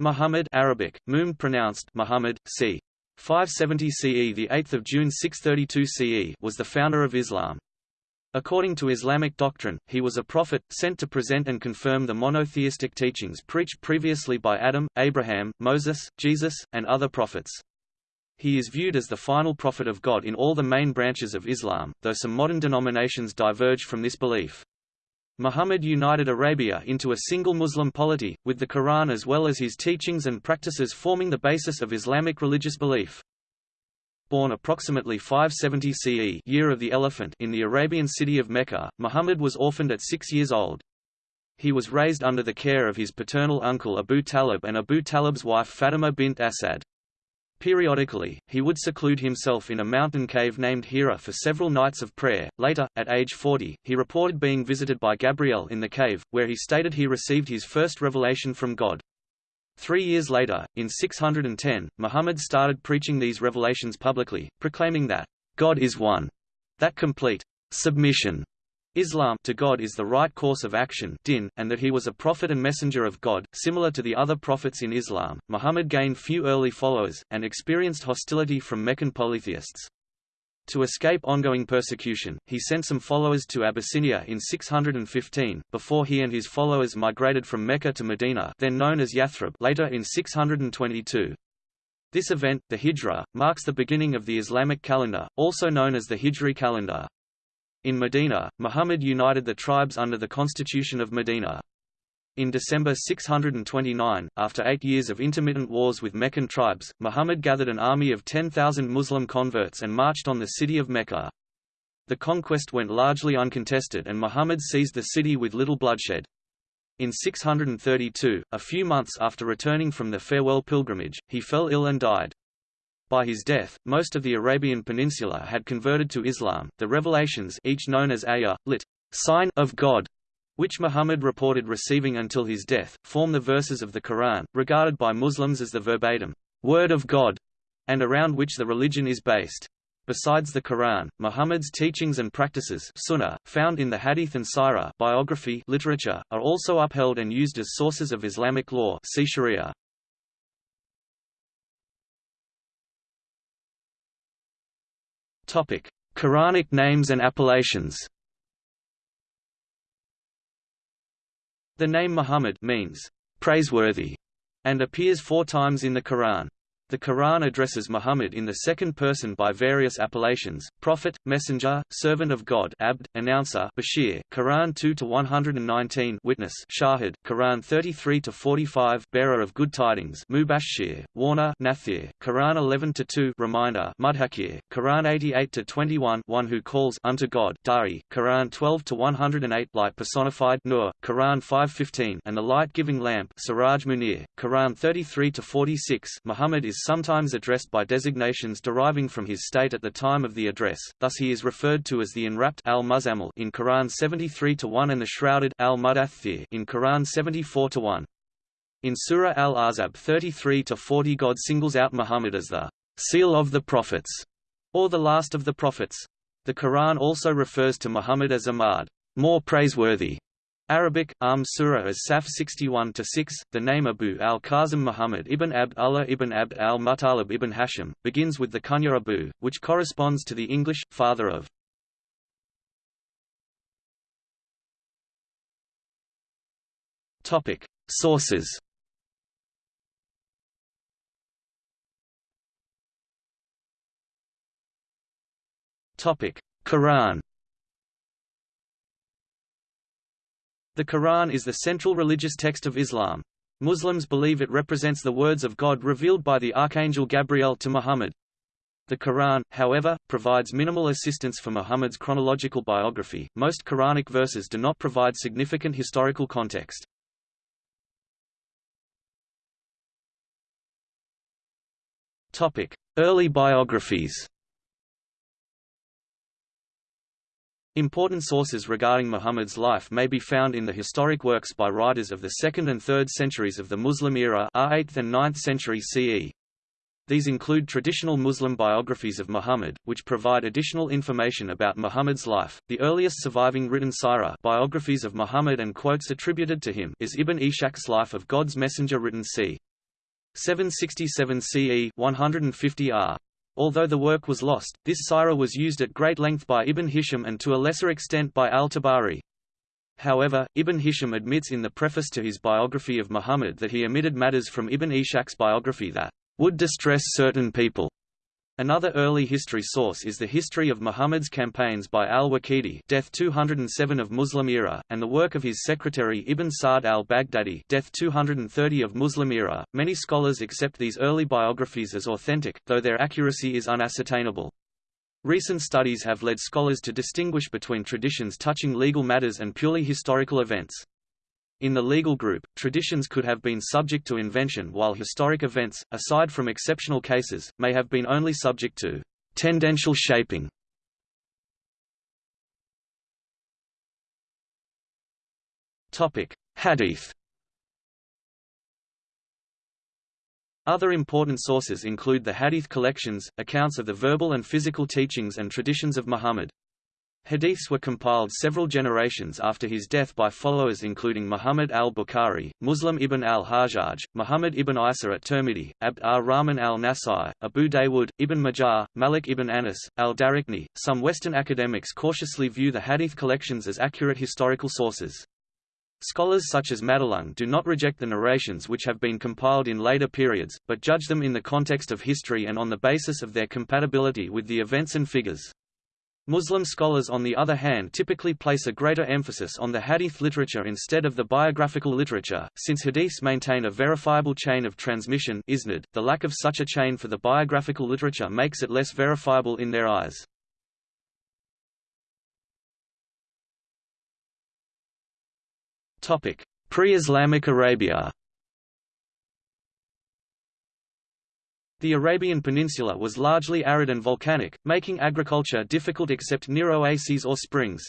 Muhammad Arabic, Mum pronounced Muhammad, c. 570 CE the 8th of June 632 CE was the founder of Islam. According to Islamic doctrine, he was a prophet, sent to present and confirm the monotheistic teachings preached previously by Adam, Abraham, Moses, Jesus, and other prophets. He is viewed as the final prophet of God in all the main branches of Islam, though some modern denominations diverge from this belief. Muhammad united Arabia into a single Muslim polity, with the Quran as well as his teachings and practices forming the basis of Islamic religious belief. Born approximately 570 CE year of the elephant in the Arabian city of Mecca, Muhammad was orphaned at six years old. He was raised under the care of his paternal uncle Abu Talib and Abu Talib's wife Fatima bint Asad. Periodically, he would seclude himself in a mountain cave named Hira for several nights of prayer. Later, at age 40, he reported being visited by Gabriel in the cave, where he stated he received his first revelation from God. Three years later, in 610, Muhammad started preaching these revelations publicly, proclaiming that, God is one, that complete submission Islam to God is the right course of action din, and that he was a prophet and messenger of God. Similar to the other prophets in Islam, Muhammad gained few early followers, and experienced hostility from Meccan polytheists. To escape ongoing persecution, he sent some followers to Abyssinia in 615, before he and his followers migrated from Mecca to Medina then known as Yathrib later in 622. This event, the Hijra, marks the beginning of the Islamic calendar, also known as the Hijri calendar. In Medina, Muhammad united the tribes under the Constitution of Medina. In December 629, after eight years of intermittent wars with Meccan tribes, Muhammad gathered an army of 10,000 Muslim converts and marched on the city of Mecca. The conquest went largely uncontested and Muhammad seized the city with little bloodshed. In 632, a few months after returning from the farewell pilgrimage, he fell ill and died. By his death, most of the Arabian Peninsula had converted to Islam. The revelations, each known as Ayah, lit. sign of God, which Muhammad reported receiving until his death, form the verses of the Quran, regarded by Muslims as the verbatim word of God, and around which the religion is based. Besides the Quran, Muhammad's teachings and practices sunnah, found in the Hadith and Sirah biography literature, are also upheld and used as sources of Islamic law see Sharia. Quranic names and appellations The name Muhammad means praiseworthy and appears four times in the Quran. The Quran addresses Muhammad in the second person by various appellations: prophet, messenger, servant of God, abd, announcer, bashir. Quran 2 to 119, witness, shahid. Quran 33 to 45, bearer of good tidings, mubashir, warner, nathir. Quran 11 to 2, reminder, mudhakir. Quran 88 to 21, one who calls unto God, dari. Quran 12 to 108, light personified, nur. Quran 5:15, and the light-giving lamp, siraj munir. Quran 33 to 46, Muhammad is sometimes addressed by designations deriving from his state at the time of the address, thus he is referred to as the enwrapped al in Quran 73-1 and the shrouded al in Quran 74-1. In Surah Al-Ahzab 33-40 God singles out Muhammad as the seal of the prophets, or the last of the prophets. The Quran also refers to Muhammad as Ahmad, more praiseworthy, Arabic, Am Surah as Saf 61-6, the name Abu al-Qasim Muhammad ibn Abd Allah ibn Abd al-Muttalib ibn Hashim, begins with the kunya Abu, which corresponds to the English, father of. Topic. Sources Topic. Quran The Quran is the central religious text of Islam. Muslims believe it represents the words of God revealed by the Archangel Gabriel to Muhammad. The Quran, however, provides minimal assistance for Muhammad's chronological biography. Most Quranic verses do not provide significant historical context. Topic: Early biographies. Important sources regarding Muhammad's life may be found in the historic works by writers of the 2nd and 3rd centuries of the Muslim era r 8th and 9th century CE. These include traditional Muslim biographies of Muhammad, which provide additional information about Muhammad's life. The earliest surviving written sirah biographies of Muhammad and quotes attributed to him is Ibn Ishaq's Life of God's Messenger written c. 767 CE 150 r. Although the work was lost, this sira was used at great length by Ibn Hisham and to a lesser extent by al-Tabari. However, Ibn Hisham admits in the preface to his biography of Muhammad that he omitted matters from Ibn Ishaq's biography that would distress certain people. Another early history source is the History of Muhammad's Campaigns by al-Waqidi death 207 of Muslim era, and the work of his secretary Ibn Sa'd al-Baghdadi death 230 of Muslim era. Many scholars accept these early biographies as authentic, though their accuracy is unascertainable. Recent studies have led scholars to distinguish between traditions touching legal matters and purely historical events. In the legal group, traditions could have been subject to invention while historic events, aside from exceptional cases, may have been only subject to tendential shaping. Hadith Other important sources include the Hadith collections, accounts of the verbal and physical teachings and traditions of Muhammad. Hadiths were compiled several generations after his death by followers including Muhammad al-Bukhari, Muslim ibn al-Hajjaj, Muhammad ibn Isa at-Tirmidhi, Abd ar-Rahman al-Nasai, Abu Dawood, ibn Majah, Malik ibn Anas, al-Daraqni. Some Western academics cautiously view the Hadith collections as accurate historical sources. Scholars such as Madelung do not reject the narrations which have been compiled in later periods, but judge them in the context of history and on the basis of their compatibility with the events and figures. Muslim scholars on the other hand typically place a greater emphasis on the hadith literature instead of the biographical literature, since hadiths maintain a verifiable chain of transmission isnad, the lack of such a chain for the biographical literature makes it less verifiable in their eyes. Pre-Islamic Arabia The Arabian Peninsula was largely arid and volcanic, making agriculture difficult except near oases or springs.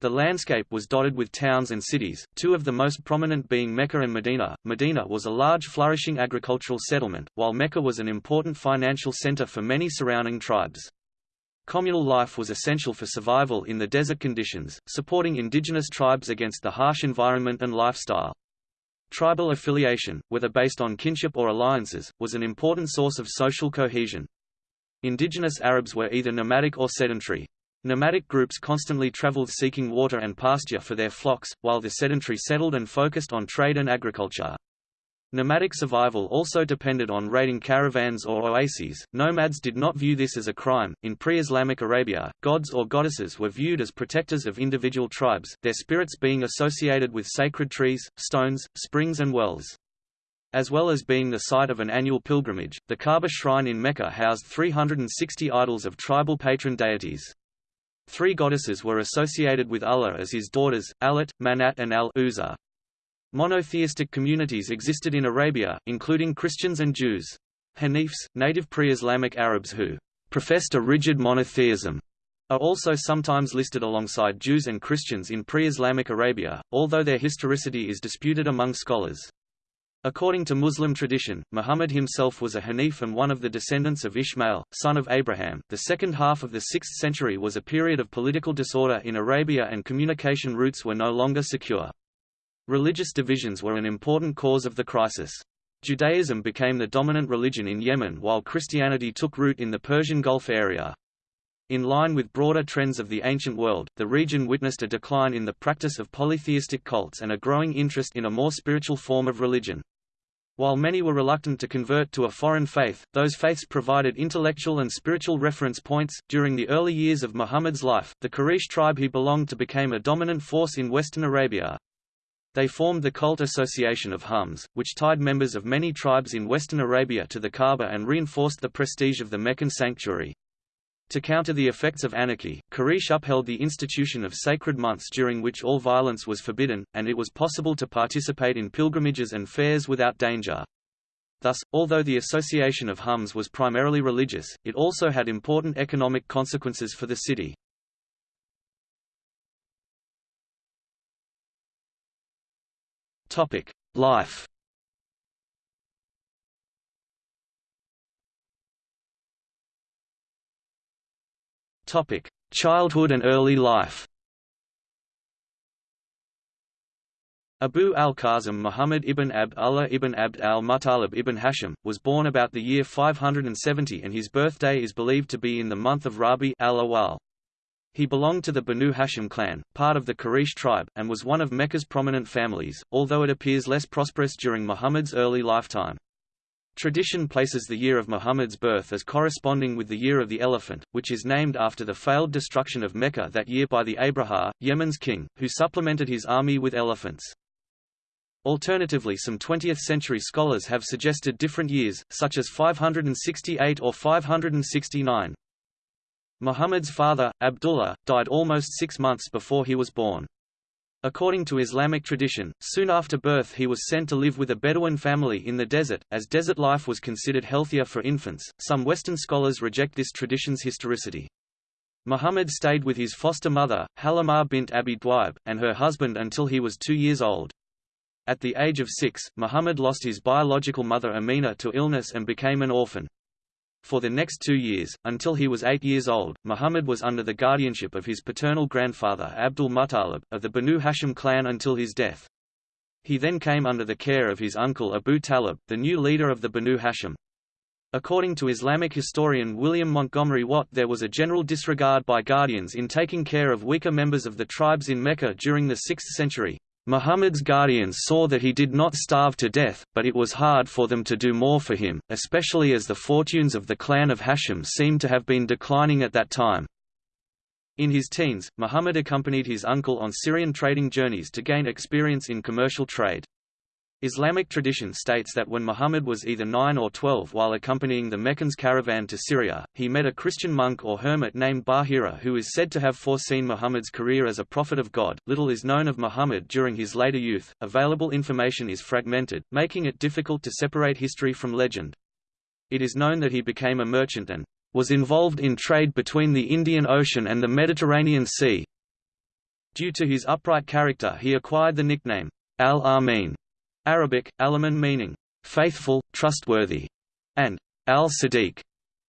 The landscape was dotted with towns and cities, two of the most prominent being Mecca and Medina. Medina was a large flourishing agricultural settlement, while Mecca was an important financial center for many surrounding tribes. Communal life was essential for survival in the desert conditions, supporting indigenous tribes against the harsh environment and lifestyle. Tribal affiliation, whether based on kinship or alliances, was an important source of social cohesion. Indigenous Arabs were either nomadic or sedentary. Nomadic groups constantly traveled seeking water and pasture for their flocks, while the sedentary settled and focused on trade and agriculture. Nomadic survival also depended on raiding caravans or oases. Nomads did not view this as a crime. In pre-Islamic Arabia, gods or goddesses were viewed as protectors of individual tribes, their spirits being associated with sacred trees, stones, springs and wells. As well as being the site of an annual pilgrimage, the Kaaba shrine in Mecca housed 360 idols of tribal patron deities. Three goddesses were associated with Allah as his daughters, Al-Lat, Manat and Al-Uzza. Monotheistic communities existed in Arabia, including Christians and Jews. Hanifs, native pre-Islamic Arabs who professed a rigid monotheism, are also sometimes listed alongside Jews and Christians in pre-Islamic Arabia, although their historicity is disputed among scholars. According to Muslim tradition, Muhammad himself was a Hanif and one of the descendants of Ishmael, son of Abraham. The second half of the 6th century was a period of political disorder in Arabia and communication routes were no longer secure. Religious divisions were an important cause of the crisis. Judaism became the dominant religion in Yemen while Christianity took root in the Persian Gulf area. In line with broader trends of the ancient world, the region witnessed a decline in the practice of polytheistic cults and a growing interest in a more spiritual form of religion. While many were reluctant to convert to a foreign faith, those faiths provided intellectual and spiritual reference points. During the early years of Muhammad's life, the Quraysh tribe he belonged to became a dominant force in western Arabia. They formed the cult association of Hums, which tied members of many tribes in western Arabia to the Kaaba and reinforced the prestige of the Meccan sanctuary. To counter the effects of anarchy, Quraysh upheld the institution of sacred months during which all violence was forbidden, and it was possible to participate in pilgrimages and fairs without danger. Thus, although the association of Hums was primarily religious, it also had important economic consequences for the city. Topic: Life. Topic: Childhood and early life. Abu al-Qasim Muhammad ibn Abd Allah ibn Abd al-Muttalib ibn Hashim, was born about the year 570 and his birthday is believed to be in the month of Rabi al-Awwal. He belonged to the Banu Hashim clan, part of the Quraysh tribe, and was one of Mecca's prominent families, although it appears less prosperous during Muhammad's early lifetime. Tradition places the year of Muhammad's birth as corresponding with the year of the elephant, which is named after the failed destruction of Mecca that year by the Abraha, Yemen's king, who supplemented his army with elephants. Alternatively some 20th-century scholars have suggested different years, such as 568 or 569. Muhammad's father, Abdullah, died almost six months before he was born. According to Islamic tradition, soon after birth he was sent to live with a Bedouin family in the desert, as desert life was considered healthier for infants. Some Western scholars reject this tradition's historicity. Muhammad stayed with his foster mother, Halimah bint Abi Dwaib, and her husband until he was two years old. At the age of six, Muhammad lost his biological mother Amina to illness and became an orphan. For the next two years, until he was eight years old, Muhammad was under the guardianship of his paternal grandfather Abdul Muttalib, of the Banu Hashim clan until his death. He then came under the care of his uncle Abu Talib, the new leader of the Banu Hashim. According to Islamic historian William Montgomery Watt there was a general disregard by guardians in taking care of weaker members of the tribes in Mecca during the 6th century. Muhammad's guardians saw that he did not starve to death, but it was hard for them to do more for him, especially as the fortunes of the clan of Hashim seemed to have been declining at that time. In his teens, Muhammad accompanied his uncle on Syrian trading journeys to gain experience in commercial trade. Islamic tradition states that when Muhammad was either 9 or 12 while accompanying the Meccans caravan to Syria, he met a Christian monk or hermit named Bahira who is said to have foreseen Muhammad's career as a prophet of God. Little is known of Muhammad during his later youth, available information is fragmented, making it difficult to separate history from legend. It is known that he became a merchant and was involved in trade between the Indian Ocean and the Mediterranean Sea. Due to his upright character he acquired the nickname, Al-Amin, Arabic, alaman meaning faithful, trustworthy, and al-Sadiq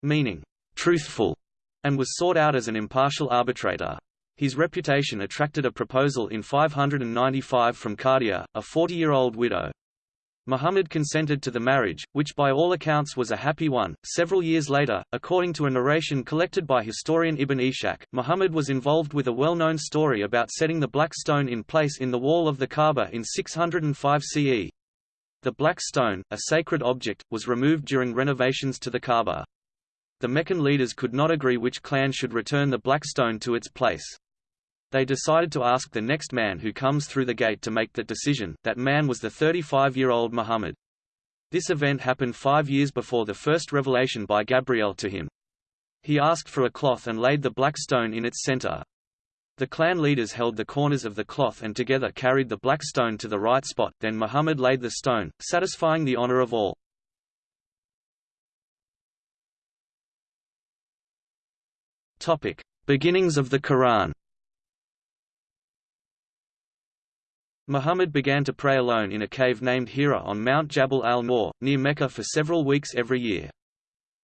meaning truthful, and was sought out as an impartial arbitrator. His reputation attracted a proposal in 595 from Khadija, a 40-year-old widow. Muhammad consented to the marriage, which by all accounts was a happy one. Several years later, according to a narration collected by historian Ibn Ishaq, Muhammad was involved with a well-known story about setting the black stone in place in the wall of the Kaaba in 605 CE. The black stone, a sacred object, was removed during renovations to the Kaaba. The Meccan leaders could not agree which clan should return the black stone to its place. They decided to ask the next man who comes through the gate to make that decision, that man was the 35-year-old Muhammad. This event happened five years before the first revelation by Gabriel to him. He asked for a cloth and laid the black stone in its center. The clan leaders held the corners of the cloth and together carried the black stone to the right spot, then Muhammad laid the stone, satisfying the honor of all. Beginnings of the Quran Muhammad began to pray alone in a cave named Hira on Mount Jabal al-Nur, near Mecca for several weeks every year.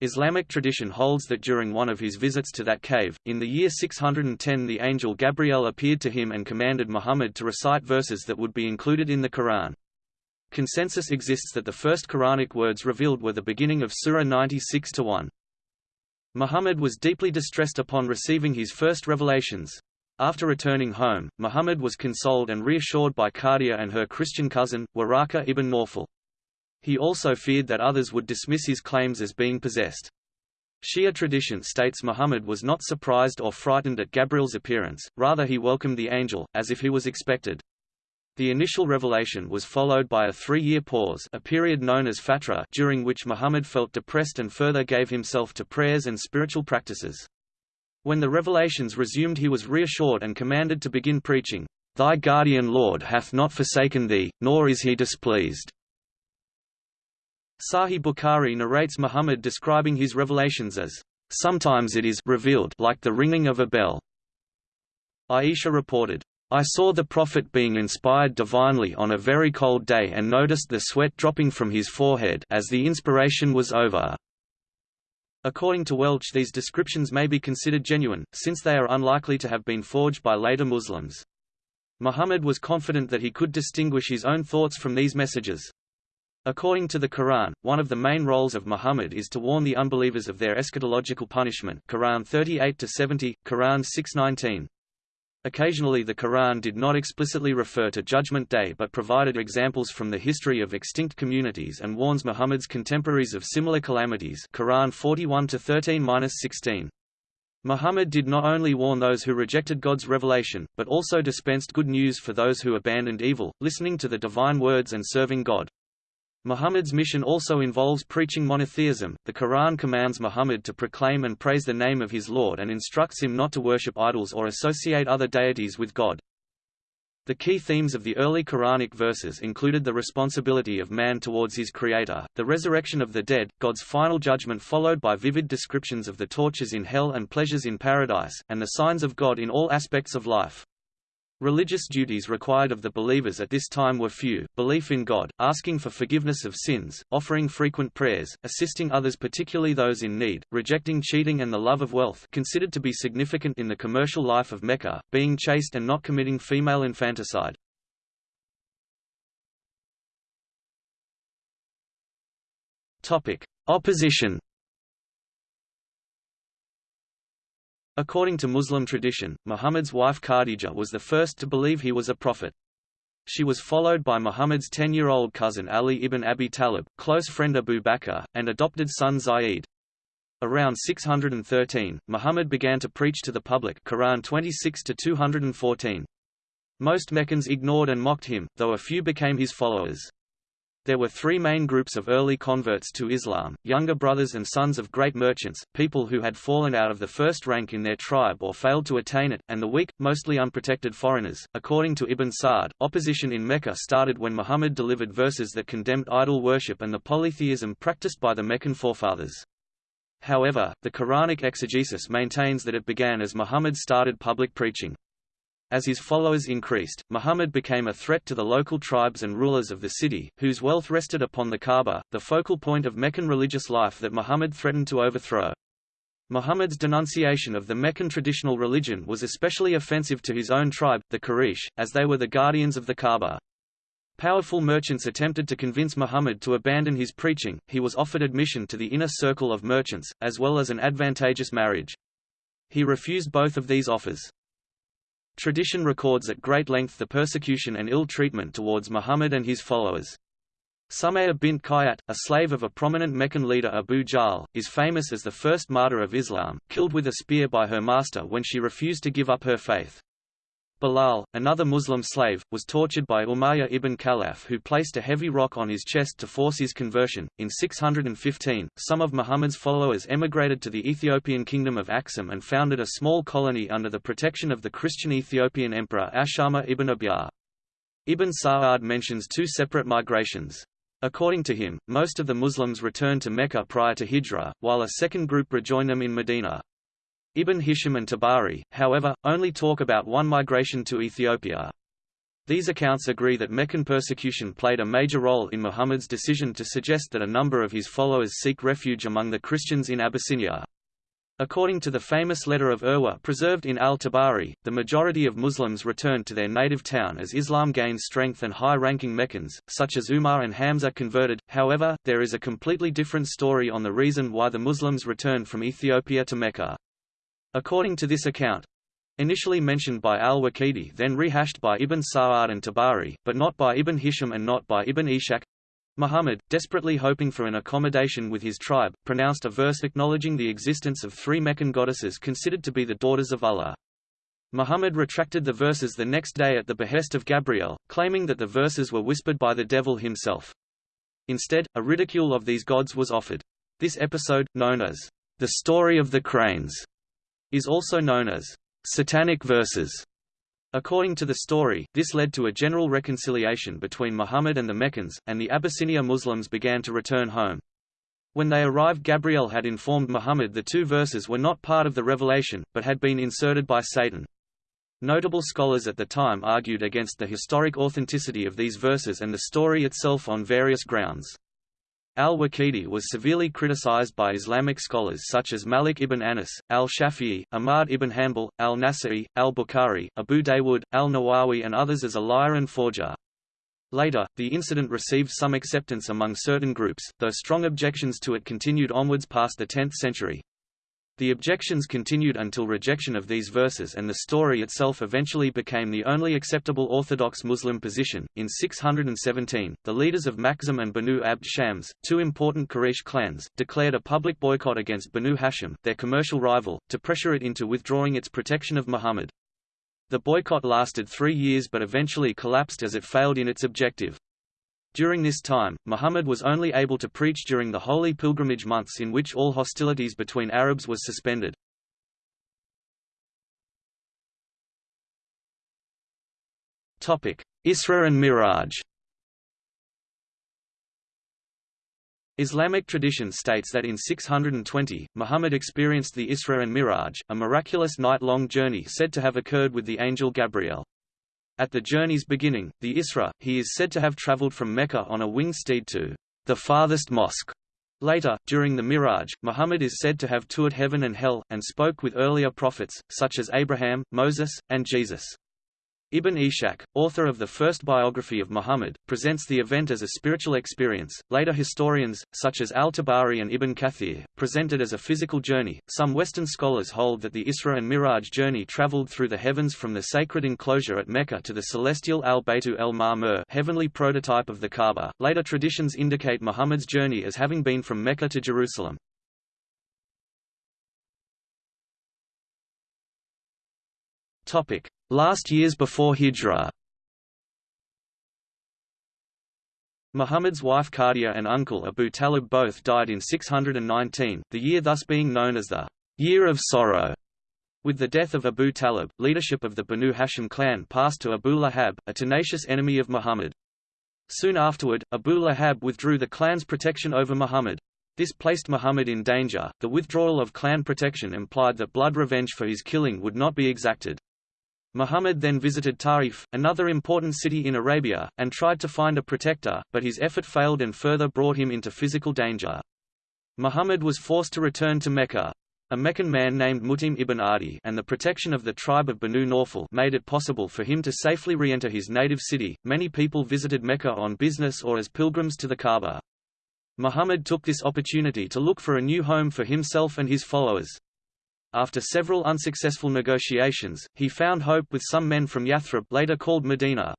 Islamic tradition holds that during one of his visits to that cave, in the year 610 the angel Gabriel appeared to him and commanded Muhammad to recite verses that would be included in the Quran. Consensus exists that the first Quranic words revealed were the beginning of Surah 96-1. Muhammad was deeply distressed upon receiving his first revelations, after returning home, Muhammad was consoled and reassured by Khadija and her Christian cousin, Waraka ibn Nawfal. He also feared that others would dismiss his claims as being possessed. Shia tradition states Muhammad was not surprised or frightened at Gabriel's appearance, rather he welcomed the angel, as if he was expected. The initial revelation was followed by a three-year pause a period known as fatra during which Muhammad felt depressed and further gave himself to prayers and spiritual practices. When the revelations resumed he was reassured and commanded to begin preaching, Thy guardian Lord hath not forsaken thee, nor is he displeased. Sahih Bukhari narrates Muhammad describing his revelations as, Sometimes it is revealed like the ringing of a bell. Aisha reported, I saw the Prophet being inspired divinely on a very cold day and noticed the sweat dropping from his forehead as the inspiration was over. According to Welch these descriptions may be considered genuine, since they are unlikely to have been forged by later Muslims. Muhammad was confident that he could distinguish his own thoughts from these messages. According to the Quran, one of the main roles of Muhammad is to warn the unbelievers of their eschatological punishment Quran 38-70, Quran 619. Occasionally the Quran did not explicitly refer to Judgment Day but provided examples from the history of extinct communities and warns Muhammad's contemporaries of similar calamities Quran 41-13-16. Muhammad did not only warn those who rejected God's revelation, but also dispensed good news for those who abandoned evil, listening to the divine words and serving God. Muhammad's mission also involves preaching monotheism. The Quran commands Muhammad to proclaim and praise the name of his Lord and instructs him not to worship idols or associate other deities with God. The key themes of the early Quranic verses included the responsibility of man towards his Creator, the resurrection of the dead, God's final judgment followed by vivid descriptions of the tortures in hell and pleasures in paradise, and the signs of God in all aspects of life. Religious duties required of the believers at this time were few, belief in God, asking for forgiveness of sins, offering frequent prayers, assisting others particularly those in need, rejecting cheating and the love of wealth considered to be significant in the commercial life of Mecca, being chaste and not committing female infanticide. Opposition According to Muslim tradition, Muhammad's wife Khadija was the first to believe he was a prophet. She was followed by Muhammad's 10-year-old cousin Ali ibn Abi Talib, close friend Abu Bakr, and adopted son Zayd. Around 613, Muhammad began to preach to the public Quran 26-214. Most Meccans ignored and mocked him, though a few became his followers. There were three main groups of early converts to Islam, younger brothers and sons of great merchants, people who had fallen out of the first rank in their tribe or failed to attain it, and the weak, mostly unprotected foreigners. According to Ibn Sa'd, opposition in Mecca started when Muhammad delivered verses that condemned idol worship and the polytheism practiced by the Meccan forefathers. However, the Quranic exegesis maintains that it began as Muhammad started public preaching. As his followers increased, Muhammad became a threat to the local tribes and rulers of the city, whose wealth rested upon the Kaaba, the focal point of Meccan religious life that Muhammad threatened to overthrow. Muhammad's denunciation of the Meccan traditional religion was especially offensive to his own tribe, the Quraysh, as they were the guardians of the Kaaba. Powerful merchants attempted to convince Muhammad to abandon his preaching, he was offered admission to the inner circle of merchants, as well as an advantageous marriage. He refused both of these offers. Tradition records at great length the persecution and ill treatment towards Muhammad and his followers. Sumayya bint Khayyat, a slave of a prominent Meccan leader Abu Jahl, is famous as the first martyr of Islam, killed with a spear by her master when she refused to give up her faith. Bilal, another Muslim slave, was tortured by Umayyah ibn Khalaf who placed a heavy rock on his chest to force his conversion. In 615, some of Muhammad's followers emigrated to the Ethiopian kingdom of Aksum and founded a small colony under the protection of the Christian Ethiopian emperor Ashama ibn Abyar. Ibn Sa'ad mentions two separate migrations. According to him, most of the Muslims returned to Mecca prior to Hijrah, while a second group rejoined them in Medina. Ibn Hisham and Tabari, however, only talk about one migration to Ethiopia. These accounts agree that Meccan persecution played a major role in Muhammad's decision to suggest that a number of his followers seek refuge among the Christians in Abyssinia. According to the famous letter of Urwa preserved in al-Tabari, the majority of Muslims returned to their native town as Islam gained strength and high-ranking Meccans, such as Umar and Hamza converted. However, there is a completely different story on the reason why the Muslims returned from Ethiopia to Mecca. According to this account, initially mentioned by al-Waqidi then rehashed by Ibn Sa'ad and Tabari, but not by Ibn Hisham and not by Ibn Ishaq, Muhammad, desperately hoping for an accommodation with his tribe, pronounced a verse acknowledging the existence of three Meccan goddesses considered to be the daughters of Allah. Muhammad retracted the verses the next day at the behest of Gabriel, claiming that the verses were whispered by the devil himself. Instead, a ridicule of these gods was offered. This episode, known as the story of the cranes, is also known as satanic verses. According to the story, this led to a general reconciliation between Muhammad and the Meccans, and the Abyssinia Muslims began to return home. When they arrived Gabriel had informed Muhammad the two verses were not part of the revelation, but had been inserted by Satan. Notable scholars at the time argued against the historic authenticity of these verses and the story itself on various grounds. Al-Waqidi was severely criticized by Islamic scholars such as Malik ibn Anas, al-Shafi'i, Ahmad ibn Hanbal, al-Nasa'i, al-Bukhari, Abu Dawood, al-Nawawi and others as a liar and forger. Later, the incident received some acceptance among certain groups, though strong objections to it continued onwards past the 10th century. The objections continued until rejection of these verses and the story itself eventually became the only acceptable Orthodox Muslim position. In 617, the leaders of Makhzum and Banu Abd Shams, two important Quraysh clans, declared a public boycott against Banu Hashim, their commercial rival, to pressure it into withdrawing its protection of Muhammad. The boycott lasted three years but eventually collapsed as it failed in its objective. During this time, Muhammad was only able to preach during the holy pilgrimage months in which all hostilities between Arabs was suspended. Isra and Miraj Islamic tradition states that in 620, Muhammad experienced the Isra and Miraj, a miraculous night-long journey said to have occurred with the angel Gabriel. At the journey's beginning, the Isra, he is said to have traveled from Mecca on a winged steed to the farthest mosque. Later, during the Miraj, Muhammad is said to have toured heaven and hell, and spoke with earlier prophets, such as Abraham, Moses, and Jesus. Ibn Ishaq, author of the first biography of Muhammad, presents the event as a spiritual experience. Later historians, such as al-Tabari and Ibn Kathir, present it as a physical journey. Some Western scholars hold that the Isra and Miraj journey traveled through the heavens from the sacred enclosure at Mecca to the celestial al-Baytu el-Ma'mur, heavenly prototype of the Kaaba. Later traditions indicate Muhammad's journey as having been from Mecca to Jerusalem. Topic: Last years before Hijrah Muhammad's wife Khadija and uncle Abu Talib both died in 619, the year thus being known as the Year of Sorrow. With the death of Abu Talib, leadership of the Banu Hashim clan passed to Abu Lahab, a tenacious enemy of Muhammad. Soon afterward, Abu Lahab withdrew the clan's protection over Muhammad. This placed Muhammad in danger. The withdrawal of clan protection implied that blood revenge for his killing would not be exacted. Muhammad then visited Ta'if, another important city in Arabia, and tried to find a protector, but his effort failed and further brought him into physical danger. Muhammad was forced to return to Mecca. A Meccan man named Mutim ibn Adi and the protection of the tribe of Banu Nawfal made it possible for him to safely re-enter his native city. Many people visited Mecca on business or as pilgrims to the Kaaba. Muhammad took this opportunity to look for a new home for himself and his followers. After several unsuccessful negotiations, he found hope with some men from Yathrib later called Medina.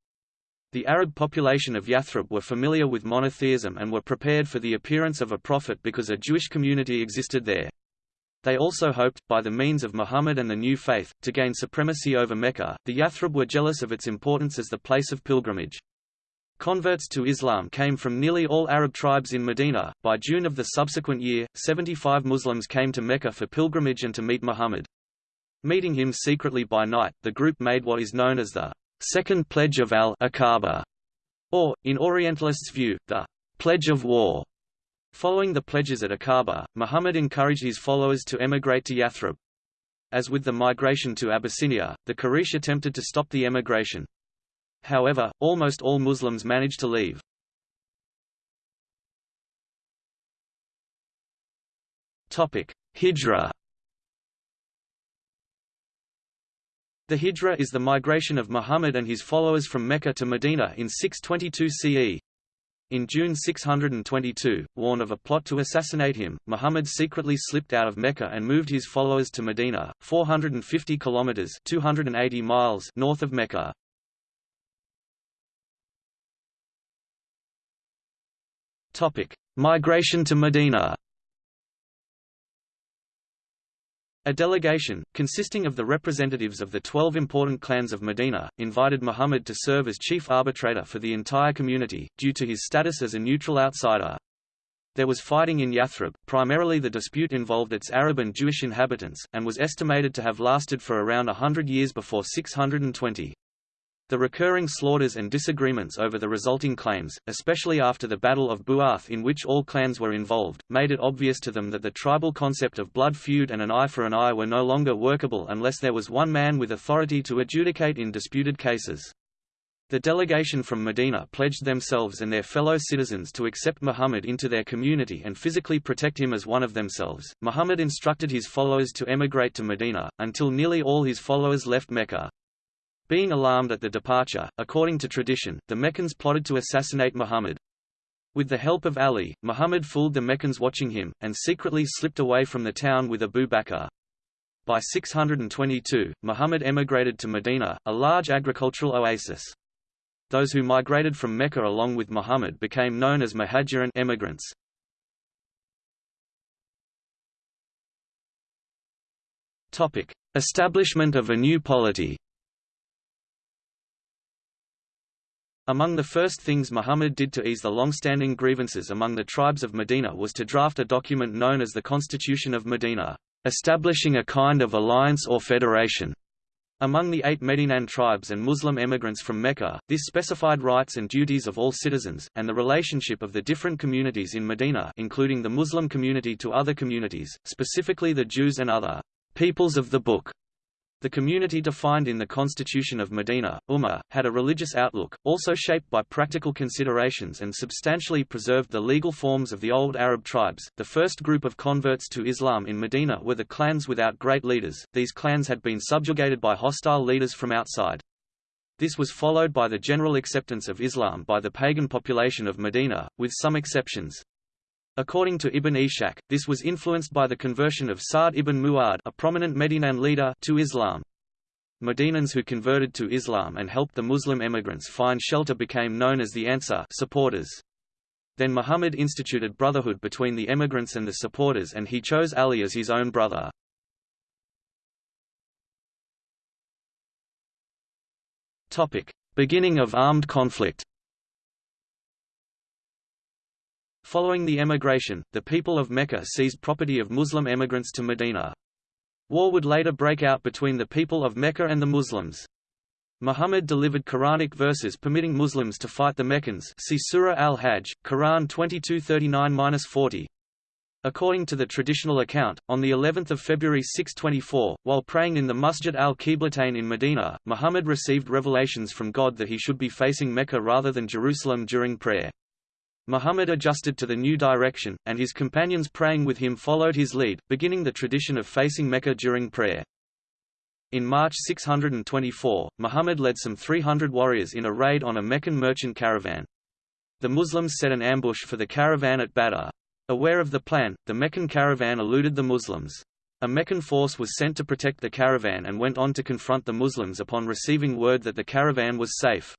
The Arab population of Yathrib were familiar with monotheism and were prepared for the appearance of a prophet because a Jewish community existed there. They also hoped, by the means of Muhammad and the new faith, to gain supremacy over Mecca. The Yathrib were jealous of its importance as the place of pilgrimage. Converts to Islam came from nearly all Arab tribes in Medina. By June of the subsequent year, 75 Muslims came to Mecca for pilgrimage and to meet Muhammad. Meeting him secretly by night, the group made what is known as the Second Pledge of al-Aqaba, or, in Orientalists' view, the Pledge of War. Following the pledges at Aqaba, Muhammad encouraged his followers to emigrate to Yathrib. As with the migration to Abyssinia, the Quraysh attempted to stop the emigration. However, almost all Muslims managed to leave. Hijra The Hijra is the migration of Muhammad and his followers from Mecca to Medina in 622 CE. In June 622, warned of a plot to assassinate him, Muhammad secretly slipped out of Mecca and moved his followers to Medina, 450 kilometers (280 miles) north of Mecca. Topic: Migration to Medina. A delegation, consisting of the representatives of the twelve important clans of Medina, invited Muhammad to serve as chief arbitrator for the entire community, due to his status as a neutral outsider. There was fighting in Yathrib, primarily the dispute involved its Arab and Jewish inhabitants, and was estimated to have lasted for around a hundred years before 620. The recurring slaughters and disagreements over the resulting claims, especially after the Battle of Bu'ath in which all clans were involved, made it obvious to them that the tribal concept of blood feud and an eye for an eye were no longer workable unless there was one man with authority to adjudicate in disputed cases. The delegation from Medina pledged themselves and their fellow citizens to accept Muhammad into their community and physically protect him as one of themselves. Muhammad instructed his followers to emigrate to Medina, until nearly all his followers left Mecca. Being alarmed at the departure, according to tradition, the Meccans plotted to assassinate Muhammad. With the help of Ali, Muhammad fooled the Meccans watching him, and secretly slipped away from the town with Abu Bakr. By 622, Muhammad emigrated to Medina, a large agricultural oasis. Those who migrated from Mecca along with Muhammad became known as Muhajirin emigrants. Establishment of a new polity. Among the first things Muhammad did to ease the long-standing grievances among the tribes of Medina was to draft a document known as the Constitution of Medina, establishing a kind of alliance or federation among the eight Medinan tribes and Muslim emigrants from Mecca, this specified rights and duties of all citizens, and the relationship of the different communities in Medina including the Muslim community to other communities, specifically the Jews and other peoples of the Book. The community defined in the Constitution of Medina, Ummah, had a religious outlook, also shaped by practical considerations and substantially preserved the legal forms of the old Arab tribes. The first group of converts to Islam in Medina were the clans without great leaders, these clans had been subjugated by hostile leaders from outside. This was followed by the general acceptance of Islam by the pagan population of Medina, with some exceptions. According to Ibn Ishaq, this was influenced by the conversion of Sa'd ibn Mu'ad a prominent Medinan leader to Islam. Medinans who converted to Islam and helped the Muslim emigrants find shelter became known as the Ansar supporters. Then Muhammad instituted brotherhood between the emigrants and the supporters and he chose Ali as his own brother. Beginning of armed conflict Following the emigration, the people of Mecca seized property of Muslim emigrants to Medina. War would later break out between the people of Mecca and the Muslims. Muhammad delivered Quranic verses permitting Muslims to fight the Meccans see Surah Al-Hajj, Quran 2239-40. According to the traditional account, on the 11th of February 624, while praying in the Masjid al-Qiblatain in Medina, Muhammad received revelations from God that he should be facing Mecca rather than Jerusalem during prayer. Muhammad adjusted to the new direction, and his companions praying with him followed his lead, beginning the tradition of facing Mecca during prayer. In March 624, Muhammad led some 300 warriors in a raid on a Meccan merchant caravan. The Muslims set an ambush for the caravan at Badr. Aware of the plan, the Meccan caravan eluded the Muslims. A Meccan force was sent to protect the caravan and went on to confront the Muslims upon receiving word that the caravan was safe.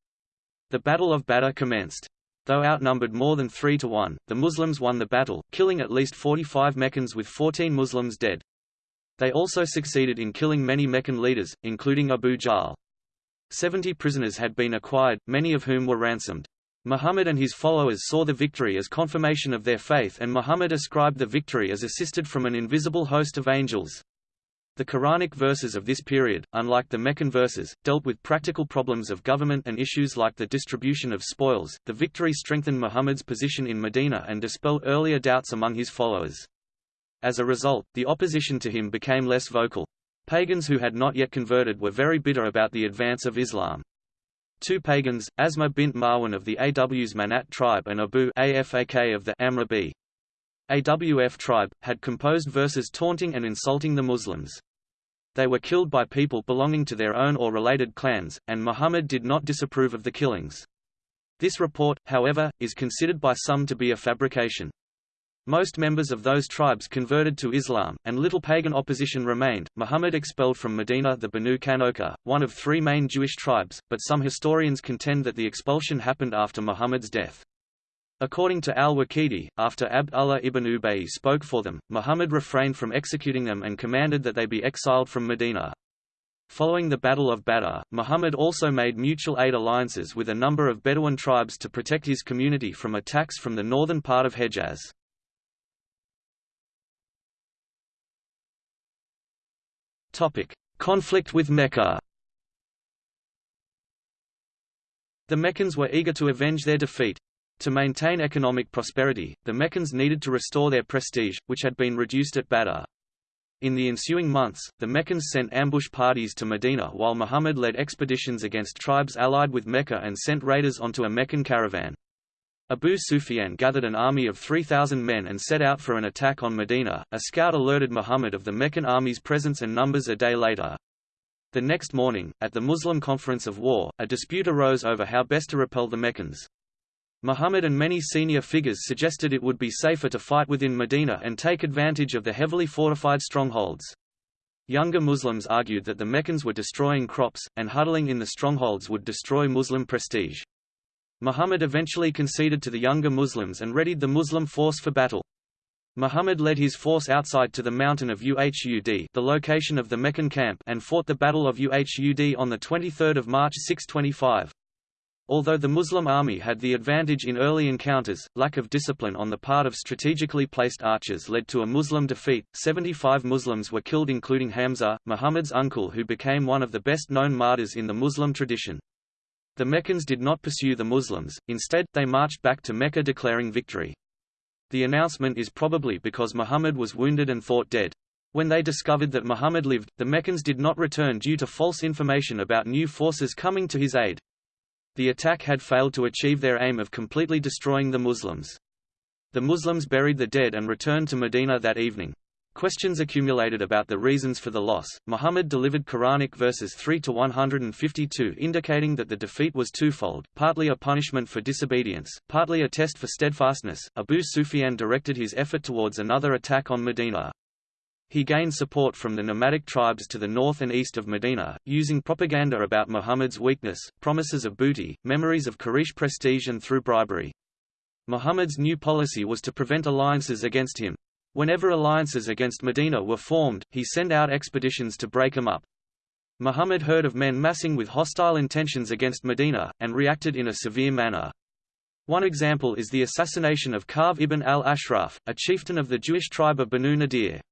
The Battle of Badr commenced. Though outnumbered more than 3 to 1, the Muslims won the battle, killing at least 45 Meccans with 14 Muslims dead. They also succeeded in killing many Meccan leaders, including Abu Jahl. Seventy prisoners had been acquired, many of whom were ransomed. Muhammad and his followers saw the victory as confirmation of their faith and Muhammad ascribed the victory as assisted from an invisible host of angels. The Quranic verses of this period, unlike the Meccan verses, dealt with practical problems of government and issues like the distribution of spoils. The victory strengthened Muhammad's position in Medina and dispelled earlier doubts among his followers. As a result, the opposition to him became less vocal. Pagans who had not yet converted were very bitter about the advance of Islam. Two pagans, Asma bint Marwan of the Aws Manat tribe and Abu Afak of the Amr b. AWF tribe, had composed verses taunting and insulting the Muslims. They were killed by people belonging to their own or related clans, and Muhammad did not disapprove of the killings. This report, however, is considered by some to be a fabrication. Most members of those tribes converted to Islam, and little pagan opposition remained. Muhammad expelled from Medina the Banu Qaynuqa, one of three main Jewish tribes, but some historians contend that the expulsion happened after Muhammad's death. According to al-Waqidi, after Abd Allah ibn Ubay spoke for them, Muhammad refrained from executing them and commanded that they be exiled from Medina. Following the Battle of Badr, Muhammad also made mutual aid alliances with a number of Bedouin tribes to protect his community from attacks from the northern part of Hejaz. Conflict with Mecca The Meccans were eager to avenge their defeat. To maintain economic prosperity, the Meccans needed to restore their prestige, which had been reduced at Badr. In the ensuing months, the Meccans sent ambush parties to Medina while Muhammad led expeditions against tribes allied with Mecca and sent raiders onto a Meccan caravan. Abu Sufyan gathered an army of 3,000 men and set out for an attack on Medina. A scout alerted Muhammad of the Meccan army's presence and numbers a day later. The next morning, at the Muslim Conference of War, a dispute arose over how best to repel the Meccans. Muhammad and many senior figures suggested it would be safer to fight within Medina and take advantage of the heavily fortified strongholds. Younger Muslims argued that the Meccans were destroying crops, and huddling in the strongholds would destroy Muslim prestige. Muhammad eventually conceded to the younger Muslims and readied the Muslim force for battle. Muhammad led his force outside to the mountain of Uhud the location of the Meccan camp and fought the Battle of Uhud on 23 March 625. Although the Muslim army had the advantage in early encounters, lack of discipline on the part of strategically placed archers led to a Muslim defeat. 75 Muslims were killed including Hamza, Muhammad's uncle who became one of the best-known martyrs in the Muslim tradition. The Meccans did not pursue the Muslims, instead, they marched back to Mecca declaring victory. The announcement is probably because Muhammad was wounded and thought dead. When they discovered that Muhammad lived, the Meccans did not return due to false information about new forces coming to his aid. The attack had failed to achieve their aim of completely destroying the Muslims. The Muslims buried the dead and returned to Medina that evening. Questions accumulated about the reasons for the loss. Muhammad delivered Quranic verses 3 to 152 indicating that the defeat was twofold, partly a punishment for disobedience, partly a test for steadfastness. Abu Sufyan directed his effort towards another attack on Medina. He gained support from the nomadic tribes to the north and east of Medina, using propaganda about Muhammad's weakness, promises of booty, memories of Quraysh prestige and through bribery. Muhammad's new policy was to prevent alliances against him. Whenever alliances against Medina were formed, he sent out expeditions to break them up. Muhammad heard of men massing with hostile intentions against Medina, and reacted in a severe manner. One example is the assassination of Ka'b ibn al-Ashraf, a chieftain of the Jewish tribe of Banu Nadir.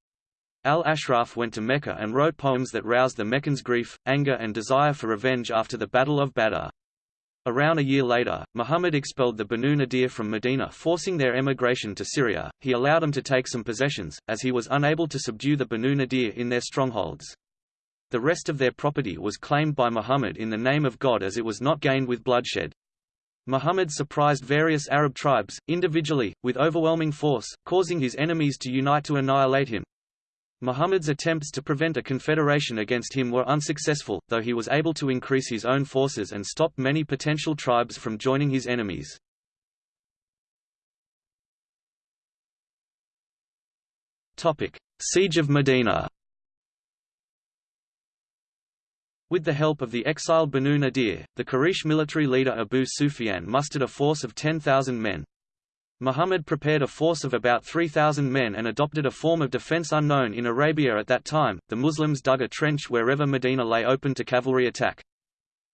Al-Ashraf went to Mecca and wrote poems that roused the Meccans' grief, anger and desire for revenge after the Battle of Badr. Around a year later, Muhammad expelled the Banu Nadir from Medina forcing their emigration to Syria. He allowed them to take some possessions, as he was unable to subdue the Banu Nadir in their strongholds. The rest of their property was claimed by Muhammad in the name of God as it was not gained with bloodshed. Muhammad surprised various Arab tribes, individually, with overwhelming force, causing his enemies to unite to annihilate him. Muhammad's attempts to prevent a confederation against him were unsuccessful, though he was able to increase his own forces and stop many potential tribes from joining his enemies. Siege of Medina With the help of the exiled Banu Nadir, the Quraysh military leader Abu Sufyan mustered a force of 10,000 men, Muhammad prepared a force of about 3,000 men and adopted a form of defense unknown in Arabia at that time. The Muslims dug a trench wherever Medina lay open to cavalry attack.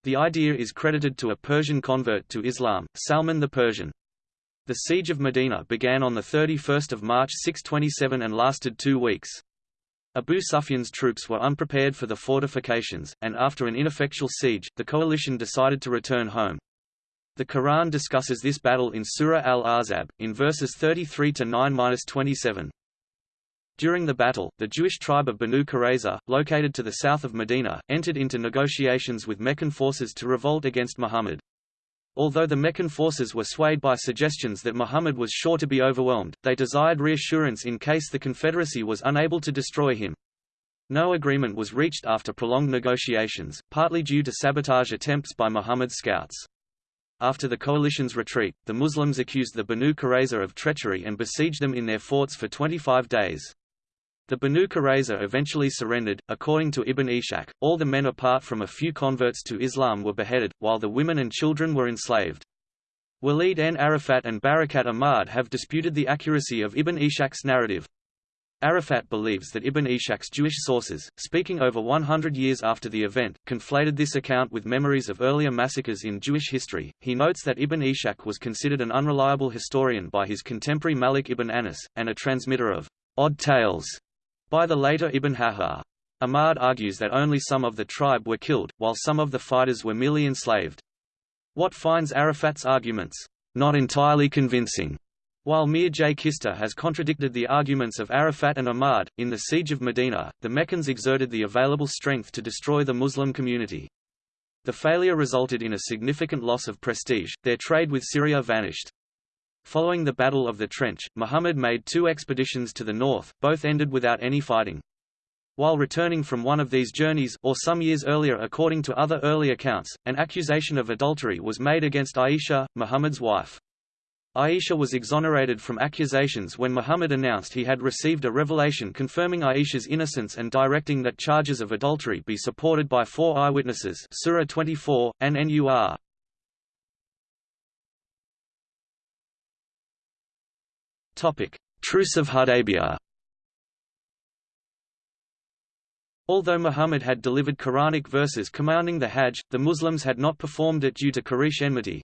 The idea is credited to a Persian convert to Islam, Salman the Persian. The siege of Medina began on 31 March 627 and lasted two weeks. Abu Sufyan's troops were unprepared for the fortifications, and after an ineffectual siege, the coalition decided to return home. The Quran discusses this battle in Surah Al-Ahzab, in verses 33 to 9-27. During the battle, the Jewish tribe of Banu Qurayza, located to the south of Medina, entered into negotiations with Meccan forces to revolt against Muhammad. Although the Meccan forces were swayed by suggestions that Muhammad was sure to be overwhelmed, they desired reassurance in case the Confederacy was unable to destroy him. No agreement was reached after prolonged negotiations, partly due to sabotage attempts by Muhammad's scouts. After the coalition's retreat, the Muslims accused the Banu Qurayza of treachery and besieged them in their forts for 25 days. The Banu Qurayza eventually surrendered. According to Ibn Ishaq, all the men apart from a few converts to Islam were beheaded, while the women and children were enslaved. Walid n Arafat and Barakat Ahmad have disputed the accuracy of Ibn Ishaq's narrative. Arafat believes that Ibn Ishaq's Jewish sources, speaking over 100 years after the event, conflated this account with memories of earlier massacres in Jewish history. He notes that Ibn Ishaq was considered an unreliable historian by his contemporary Malik ibn Anas, and a transmitter of odd tales by the later Ibn Hajar. Ahmad argues that only some of the tribe were killed, while some of the fighters were merely enslaved. Watt finds Arafat's arguments not entirely convincing While Meir J. Kister has contradicted the arguments of Arafat and Ahmad, in the Siege of Medina, the Meccans exerted the available strength to destroy the Muslim community. The failure resulted in a significant loss of prestige, their trade with Syria vanished. Following the Battle of the Trench, Muhammad made two expeditions to the north, both ended without any fighting. While returning from one of these journeys, or some years earlier according to other early accounts, an accusation of adultery was made against Aisha, Muhammad's wife. Aisha was exonerated from accusations when Muhammad announced he had received a revelation confirming Aisha's innocence and directing that charges of adultery be supported by four eyewitnesses Surah 24, an-Nur. Truce of Hudaybiyah Although Muhammad had delivered Quranic verses commanding the Hajj, the Muslims had not performed it due to Quraysh enmity,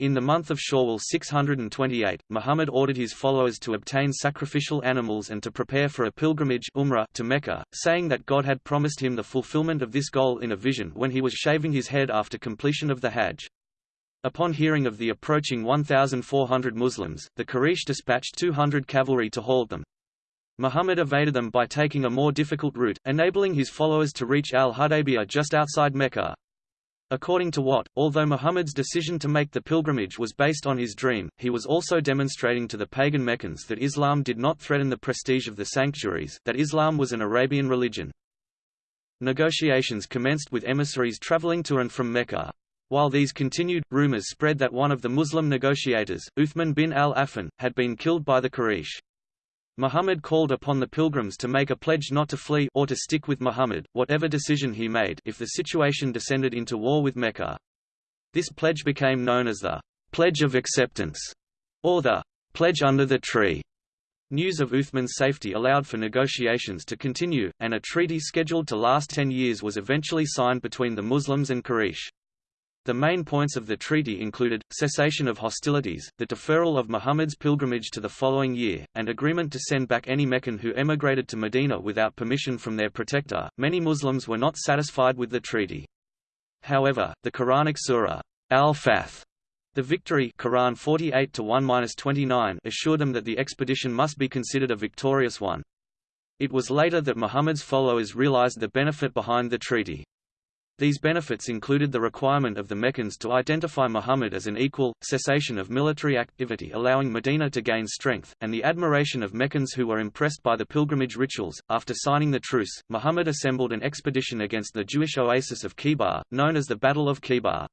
in the month of Shawwal 628, Muhammad ordered his followers to obtain sacrificial animals and to prepare for a pilgrimage Umrah to Mecca, saying that God had promised him the fulfillment of this goal in a vision when he was shaving his head after completion of the Hajj. Upon hearing of the approaching 1,400 Muslims, the Quraysh dispatched 200 cavalry to halt them. Muhammad evaded them by taking a more difficult route, enabling his followers to reach al-Hudaybiyah just outside Mecca. According to Watt, although Muhammad's decision to make the pilgrimage was based on his dream, he was also demonstrating to the pagan Meccans that Islam did not threaten the prestige of the sanctuaries, that Islam was an Arabian religion. Negotiations commenced with emissaries traveling to and from Mecca. While these continued, rumors spread that one of the Muslim negotiators, Uthman bin al-Affan, had been killed by the Quraysh. Muhammad called upon the pilgrims to make a pledge not to flee or to stick with Muhammad, whatever decision he made if the situation descended into war with Mecca. This pledge became known as the Pledge of Acceptance, or the Pledge under the Tree. News of Uthman's safety allowed for negotiations to continue, and a treaty scheduled to last ten years was eventually signed between the Muslims and Quraysh. The main points of the treaty included, cessation of hostilities, the deferral of Muhammad's pilgrimage to the following year, and agreement to send back any Meccan who emigrated to Medina without permission from their protector. Many Muslims were not satisfied with the treaty. However, the Quranic surah, Al-Fath, the victory Quran 48 assured them that the expedition must be considered a victorious one. It was later that Muhammad's followers realized the benefit behind the treaty. These benefits included the requirement of the Meccans to identify Muhammad as an equal, cessation of military activity allowing Medina to gain strength, and the admiration of Meccans who were impressed by the pilgrimage rituals. After signing the truce, Muhammad assembled an expedition against the Jewish oasis of Khaybar, known as the Battle of Khaybar.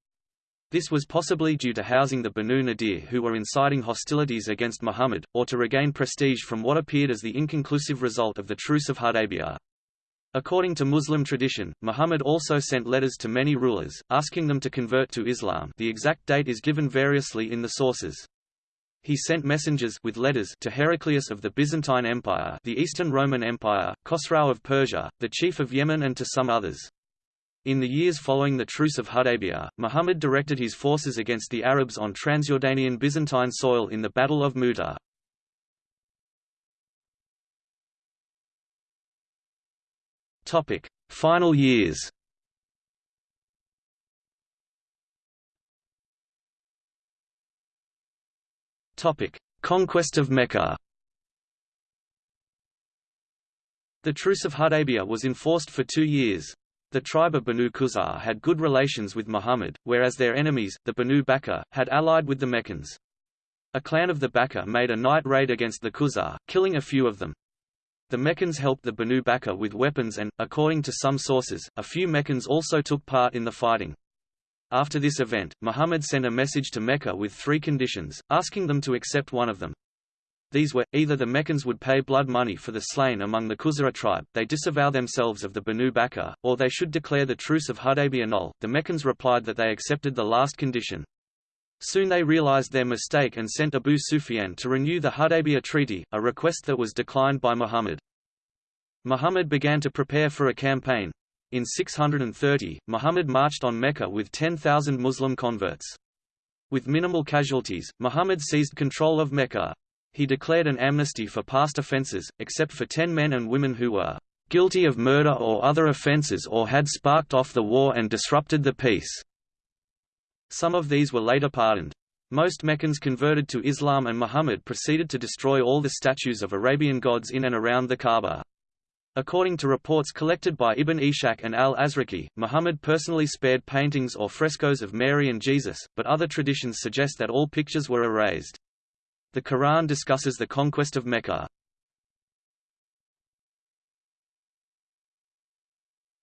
This was possibly due to housing the Banu Nadir who were inciting hostilities against Muhammad, or to regain prestige from what appeared as the inconclusive result of the Truce of Hudaybiyah. According to Muslim tradition, Muhammad also sent letters to many rulers, asking them to convert to Islam the exact date is given variously in the sources. He sent messengers with letters to Heraclius of the Byzantine Empire the Eastern Roman Empire, Khosrau of Persia, the chief of Yemen and to some others. In the years following the Truce of Hudaybiyah, Muhammad directed his forces against the Arabs on Transjordanian Byzantine soil in the Battle of Mu'tah. Topic: Final years. Topic: Conquest of Mecca. The Truce of Hudaybiyah was enforced for two years. The tribe of Banu Khuzā had good relations with Muhammad, whereas their enemies, the Banu Bakr, had allied with the Meccans. A clan of the Bakr made a night raid against the Khuzā, killing a few of them. The Meccans helped the Banu Bakr with weapons and, according to some sources, a few Meccans also took part in the fighting. After this event, Muhammad sent a message to Mecca with three conditions, asking them to accept one of them. These were, either the Meccans would pay blood money for the slain among the Khuzā tribe, they disavow themselves of the Banu Bakr, or they should declare the truce of Hudaybiyah null. The Meccans replied that they accepted the last condition. Soon they realized their mistake and sent Abu Sufyan to renew the Hudaybiyah treaty, a request that was declined by Muhammad. Muhammad began to prepare for a campaign. In 630, Muhammad marched on Mecca with 10,000 Muslim converts. With minimal casualties, Muhammad seized control of Mecca. He declared an amnesty for past offences, except for ten men and women who were guilty of murder or other offences or had sparked off the war and disrupted the peace. Some of these were later pardoned. Most Meccans converted to Islam and Muhammad proceeded to destroy all the statues of Arabian gods in and around the Kaaba. According to reports collected by Ibn Ishaq and al-Azraqi, Muhammad personally spared paintings or frescoes of Mary and Jesus, but other traditions suggest that all pictures were erased. The Quran discusses the conquest of Mecca.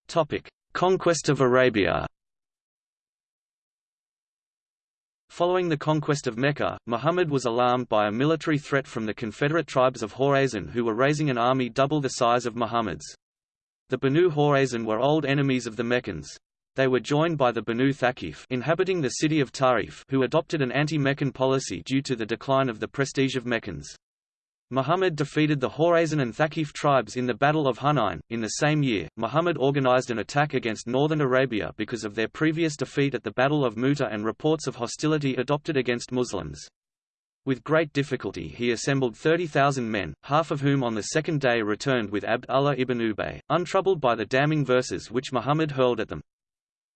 Topic: Conquest of Arabia. Following the conquest of Mecca, Muhammad was alarmed by a military threat from the Confederate tribes of Hawazin who were raising an army double the size of Muhammad's. The Banu Hawazin were old enemies of the Meccans. They were joined by the Banu Thaqif inhabiting the city of Ta'if who adopted an anti-Meccan policy due to the decline of the prestige of Meccans. Muhammad defeated the Hawazin and Thaqif tribes in the Battle of Hunain. In the same year, Muhammad organized an attack against northern Arabia because of their previous defeat at the Battle of Muta and reports of hostility adopted against Muslims. With great difficulty he assembled 30,000 men, half of whom on the second day returned with Abd Allah ibn Ubay, untroubled by the damning verses which Muhammad hurled at them.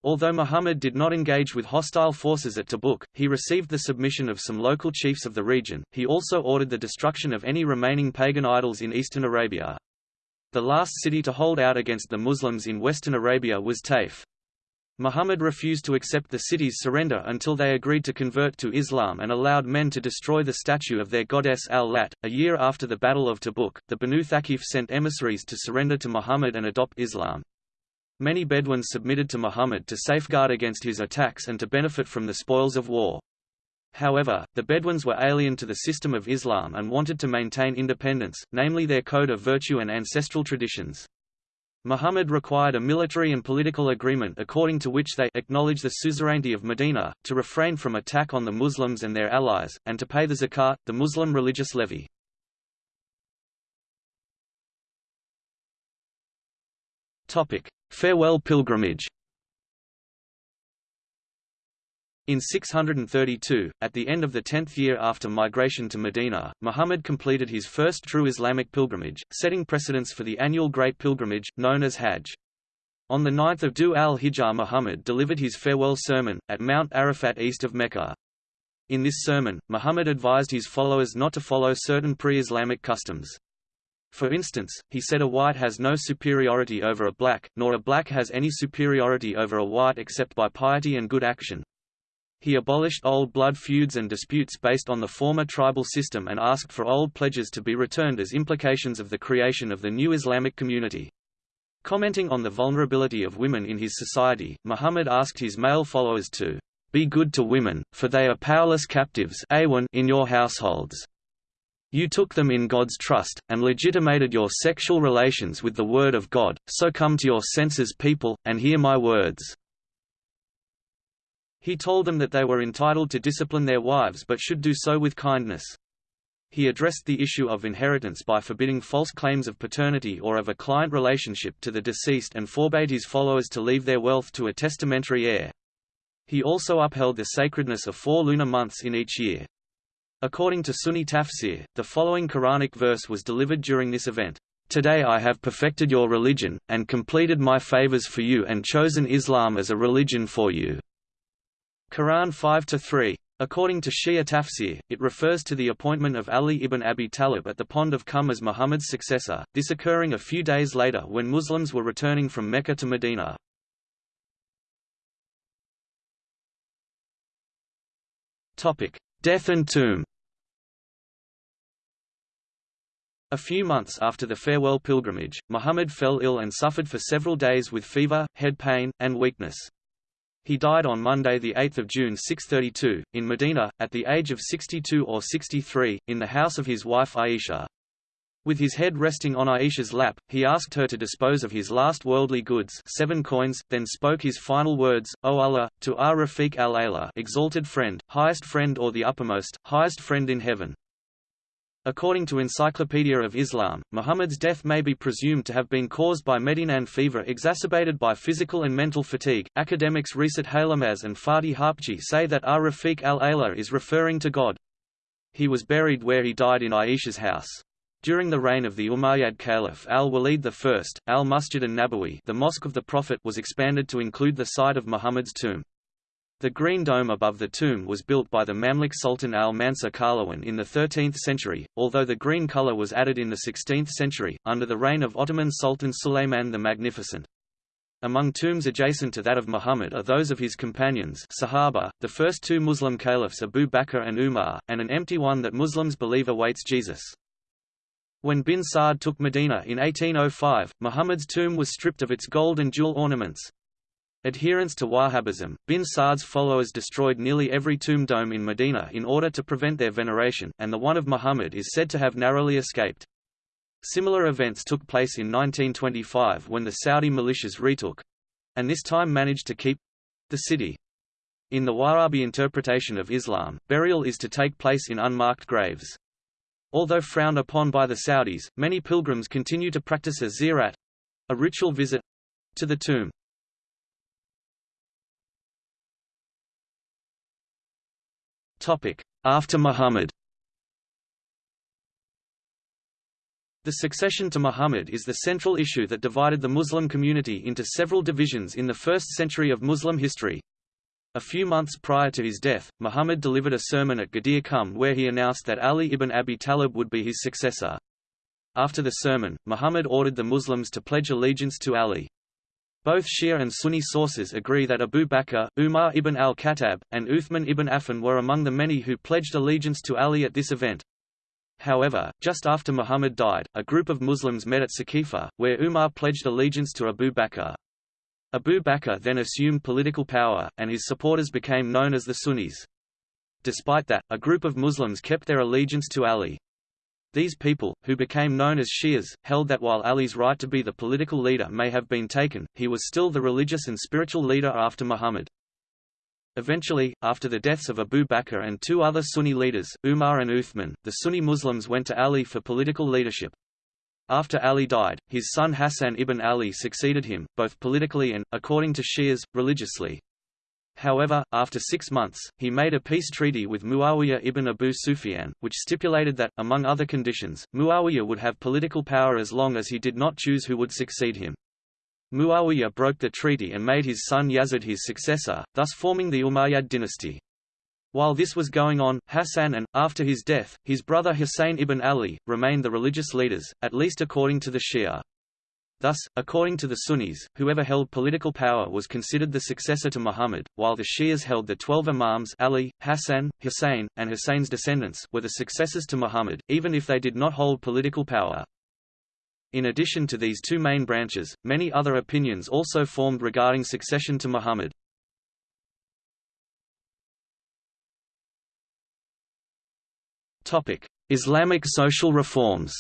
Although Muhammad did not engage with hostile forces at Tabuk, he received the submission of some local chiefs of the region. He also ordered the destruction of any remaining pagan idols in eastern Arabia. The last city to hold out against the Muslims in western Arabia was Taif. Muhammad refused to accept the city's surrender until they agreed to convert to Islam and allowed men to destroy the statue of their goddess al-Lat. A year after the Battle of Tabuk, the Banu Thaqif sent emissaries to surrender to Muhammad and adopt Islam. Many Bedouins submitted to Muhammad to safeguard against his attacks and to benefit from the spoils of war. However, the Bedouins were alien to the system of Islam and wanted to maintain independence, namely their code of virtue and ancestral traditions. Muhammad required a military and political agreement according to which they acknowledge the suzerainty of Medina, to refrain from attack on the Muslims and their allies, and to pay the zakat, the Muslim religious levy. Farewell pilgrimage In 632, at the end of the tenth year after migration to Medina, Muhammad completed his first true Islamic pilgrimage, setting precedence for the annual Great Pilgrimage, known as Hajj. On the 9th of Dhu al-Hijjah Muhammad delivered his farewell sermon, at Mount Arafat east of Mecca. In this sermon, Muhammad advised his followers not to follow certain pre-Islamic customs. For instance, he said a white has no superiority over a black, nor a black has any superiority over a white except by piety and good action. He abolished old blood feuds and disputes based on the former tribal system and asked for old pledges to be returned as implications of the creation of the new Islamic community. Commenting on the vulnerability of women in his society, Muhammad asked his male followers to be good to women, for they are powerless captives in your households. You took them in God's trust, and legitimated your sexual relations with the Word of God, so come to your senses people, and hear my words." He told them that they were entitled to discipline their wives but should do so with kindness. He addressed the issue of inheritance by forbidding false claims of paternity or of a client relationship to the deceased and forbade his followers to leave their wealth to a testamentary heir. He also upheld the sacredness of four lunar months in each year. According to Sunni tafsir, the following Quranic verse was delivered during this event. Today I have perfected your religion, and completed my favors for you and chosen Islam as a religion for you. Quran 5-3. According to Shia tafsir, it refers to the appointment of Ali ibn Abi Talib at the Pond of Khumm as Muhammad's successor, this occurring a few days later when Muslims were returning from Mecca to Medina. Death and tomb A few months after the farewell pilgrimage, Muhammad fell ill and suffered for several days with fever, head pain, and weakness. He died on Monday 8 June 632, in Medina, at the age of 62 or 63, in the house of his wife Aisha. With his head resting on Aisha's lap, he asked her to dispose of his last worldly goods seven coins, then spoke his final words, O Allah, to our Rafiq al-Ala exalted friend, highest friend or the uppermost, highest friend in heaven. According to Encyclopedia of Islam, Muhammad's death may be presumed to have been caused by Medinan fever exacerbated by physical and mental fatigue. Academics Reşit Haylamaz and Fatih Harpci say that Ar Rafiq al Ala is referring to God. He was buried where he died in Aisha's house. During the reign of the Umayyad Caliph al-Walid I, al-Masjid an-Nabawi the Mosque of the Prophet was expanded to include the site of Muhammad's tomb. The green dome above the tomb was built by the Mamluk Sultan al-Mansur Qalawun in the 13th century, although the green color was added in the 16th century, under the reign of Ottoman Sultan Suleiman the Magnificent. Among tombs adjacent to that of Muhammad are those of his companions Sahaba, the first two Muslim caliphs Abu Bakr and Umar, and an empty one that Muslims believe awaits Jesus. When bin Saud took Medina in 1805, Muhammad's tomb was stripped of its gold and jewel ornaments. Adherents to Wahhabism, bin Saud's followers destroyed nearly every tomb dome in Medina in order to prevent their veneration, and the one of Muhammad is said to have narrowly escaped. Similar events took place in 1925 when the Saudi militias retook—and this time managed to keep—the city. In the Wahhabi interpretation of Islam, burial is to take place in unmarked graves. Although frowned upon by the Saudis, many pilgrims continue to practice a ziyarat—a ritual visit—to the tomb. After Muhammad The succession to Muhammad is the central issue that divided the Muslim community into several divisions in the first century of Muslim history. A few months prior to his death, Muhammad delivered a sermon at Ghadir Khumm where he announced that Ali ibn Abi Talib would be his successor. After the sermon, Muhammad ordered the Muslims to pledge allegiance to Ali. Both Shia and Sunni sources agree that Abu Bakr, Umar ibn al-Khattab, and Uthman ibn Affan were among the many who pledged allegiance to Ali at this event. However, just after Muhammad died, a group of Muslims met at Saqifa, where Umar pledged allegiance to Abu Bakr. Abu Bakr then assumed political power, and his supporters became known as the Sunnis. Despite that, a group of Muslims kept their allegiance to Ali. These people, who became known as Shias, held that while Ali's right to be the political leader may have been taken, he was still the religious and spiritual leader after Muhammad. Eventually, after the deaths of Abu Bakr and two other Sunni leaders, Umar and Uthman, the Sunni Muslims went to Ali for political leadership. After Ali died, his son Hassan ibn Ali succeeded him, both politically and, according to Shias, religiously. However, after six months, he made a peace treaty with Muawiyah ibn Abu Sufyan, which stipulated that, among other conditions, Muawiyah would have political power as long as he did not choose who would succeed him. Muawiyah broke the treaty and made his son Yazid his successor, thus forming the Umayyad dynasty. While this was going on, Hassan and, after his death, his brother Hussein ibn Ali, remained the religious leaders, at least according to the Shia. Thus, according to the Sunnis, whoever held political power was considered the successor to Muhammad, while the Shias held the twelve imams Ali, Hassan, Hussein, and Hussein's descendants were the successors to Muhammad, even if they did not hold political power. In addition to these two main branches, many other opinions also formed regarding succession to Muhammad. Islamic social reforms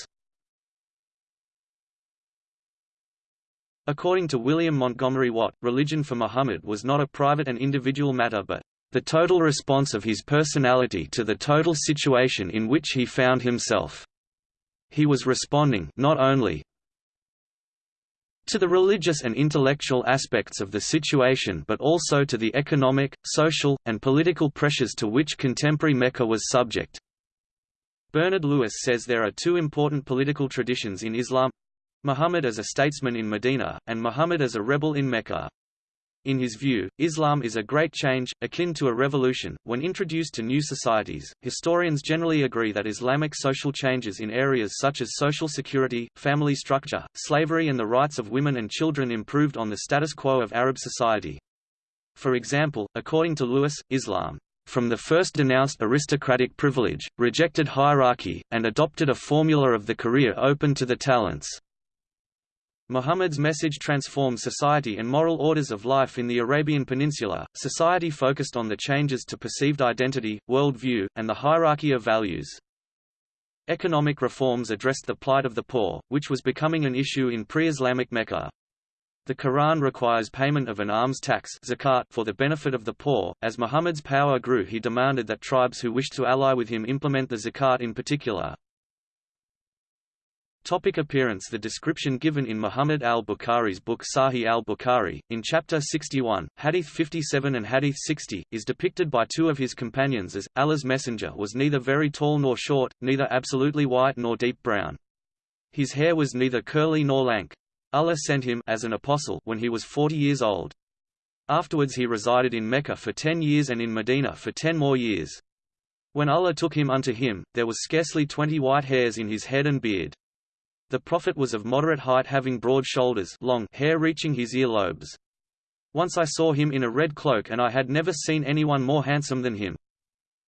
According to William Montgomery Watt, religion for Muhammad was not a private and individual matter but the total response of his personality to the total situation in which he found himself. He was responding not only to the religious and intellectual aspects of the situation but also to the economic, social, and political pressures to which contemporary Mecca was subject. Bernard Lewis says there are two important political traditions in Islam Muhammad as a statesman in Medina, and Muhammad as a rebel in Mecca. In his view, Islam is a great change, akin to a revolution, when introduced to new societies. Historians generally agree that Islamic social changes in areas such as social security, family structure, slavery, and the rights of women and children improved on the status quo of Arab society. For example, according to Lewis, Islam from the first denounced aristocratic privilege, rejected hierarchy, and adopted a formula of the career open to the talents. Muhammad's message transformed society and moral orders of life in the Arabian Peninsula. Society focused on the changes to perceived identity, world view, and the hierarchy of values. Economic reforms addressed the plight of the poor, which was becoming an issue in pre-Islamic Mecca. The Quran requires payment of an alms tax zakat for the benefit of the poor. As Muhammad's power grew he demanded that tribes who wished to ally with him implement the zakat in particular, Topic appearance The description given in Muhammad al-Bukhari's book Sahih al-Bukhari, in chapter 61, hadith 57 and hadith 60, is depicted by two of his companions as, Allah's messenger was neither very tall nor short, neither absolutely white nor deep brown. His hair was neither curly nor lank. Allah sent him as an apostle when he was 40 years old. Afterwards he resided in Mecca for ten years and in Medina for ten more years. When Allah took him unto him, there was scarcely twenty white hairs in his head and beard. The Prophet was of moderate height having broad shoulders long hair reaching his earlobes. Once I saw him in a red cloak and I had never seen anyone more handsome than him.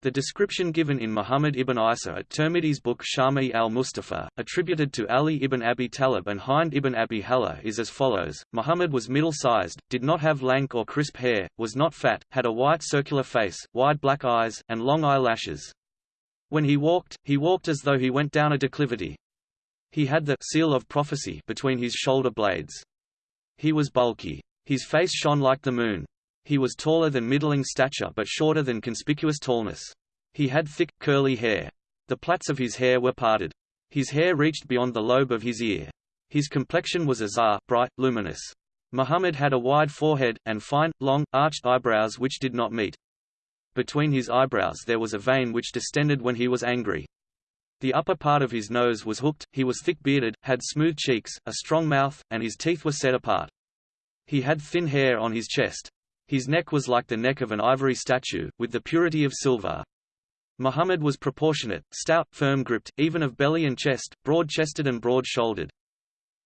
The description given in Muhammad ibn Isa at Tirmidhi's book Shama'il al-Mustafa, attributed to Ali ibn Abi Talib and Hind ibn Abi Hala is as follows, Muhammad was middle-sized, did not have lank or crisp hair, was not fat, had a white circular face, wide black eyes, and long eyelashes. When he walked, he walked as though he went down a declivity. He had the seal of prophecy between his shoulder blades. He was bulky. His face shone like the moon. He was taller than middling stature but shorter than conspicuous tallness. He had thick, curly hair. The plaits of his hair were parted. His hair reached beyond the lobe of his ear. His complexion was azhar, bright, luminous. Muhammad had a wide forehead, and fine, long, arched eyebrows which did not meet. Between his eyebrows there was a vein which distended when he was angry. The upper part of his nose was hooked, he was thick-bearded, had smooth cheeks, a strong mouth, and his teeth were set apart. He had thin hair on his chest. His neck was like the neck of an ivory statue, with the purity of silver. Muhammad was proportionate, stout, firm-gripped, even of belly and chest, broad-chested and broad-shouldered.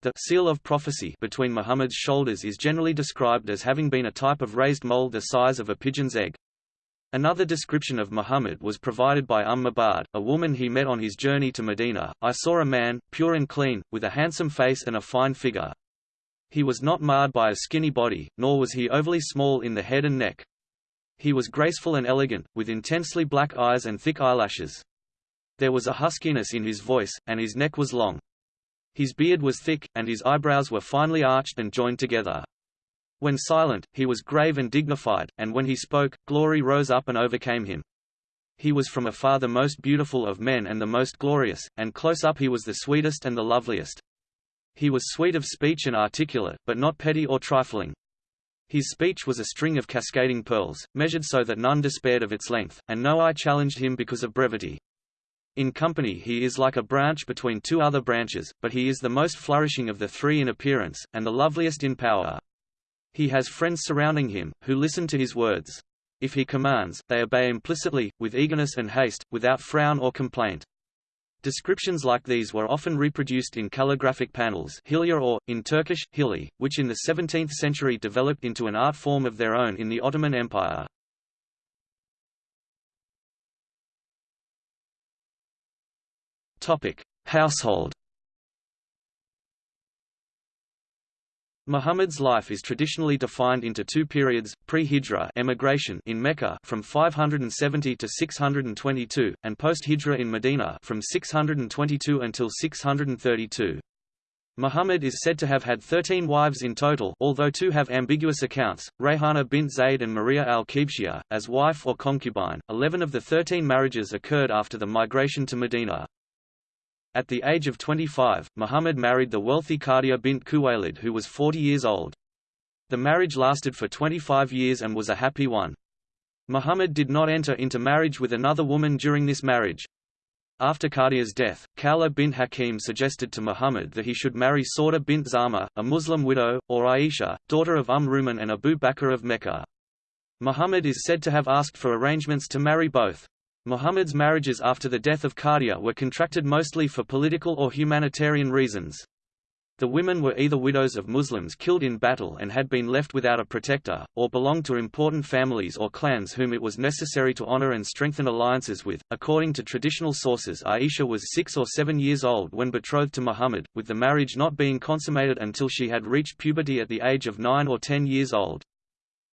The seal of prophecy between Muhammad's shoulders is generally described as having been a type of raised mold the size of a pigeon's egg. Another description of Muhammad was provided by Umm Mabad, a woman he met on his journey to Medina. I saw a man, pure and clean, with a handsome face and a fine figure. He was not marred by a skinny body, nor was he overly small in the head and neck. He was graceful and elegant, with intensely black eyes and thick eyelashes. There was a huskiness in his voice, and his neck was long. His beard was thick, and his eyebrows were finely arched and joined together. When silent, he was grave and dignified, and when he spoke, glory rose up and overcame him. He was from afar the most beautiful of men and the most glorious, and close up he was the sweetest and the loveliest. He was sweet of speech and articulate, but not petty or trifling. His speech was a string of cascading pearls, measured so that none despaired of its length, and no eye challenged him because of brevity. In company he is like a branch between two other branches, but he is the most flourishing of the three in appearance, and the loveliest in power. He has friends surrounding him, who listen to his words. If he commands, they obey implicitly, with eagerness and haste, without frown or complaint. Descriptions like these were often reproduced in calligraphic panels hilya or, in Turkish, hili, which in the 17th century developed into an art form of their own in the Ottoman Empire. Household Muhammad's life is traditionally defined into two periods, pre-Hijra emigration in Mecca from 570 to 622, and post-Hijra in Medina from 622 until 632. Muhammad is said to have had 13 wives in total although two have ambiguous accounts, Rayhana bint Zayd and Maria al-Qibtiyya, as wife or concubine. Eleven of the 13 marriages occurred after the migration to Medina. At the age of 25, Muhammad married the wealthy Khadija bint Khuwaylid who was 40 years old. The marriage lasted for 25 years and was a happy one. Muhammad did not enter into marriage with another woman during this marriage. After Khadija's death, Khawla bint Hakim suggested to Muhammad that he should marry Sauda bint Zama, a Muslim widow, or Aisha, daughter of Umm Ruman and Abu Bakr of Mecca. Muhammad is said to have asked for arrangements to marry both. Muhammad's marriages after the death of Khadija were contracted mostly for political or humanitarian reasons. The women were either widows of Muslims killed in battle and had been left without a protector, or belonged to important families or clans whom it was necessary to honor and strengthen alliances with. According to traditional sources, Aisha was six or seven years old when betrothed to Muhammad, with the marriage not being consummated until she had reached puberty at the age of nine or ten years old.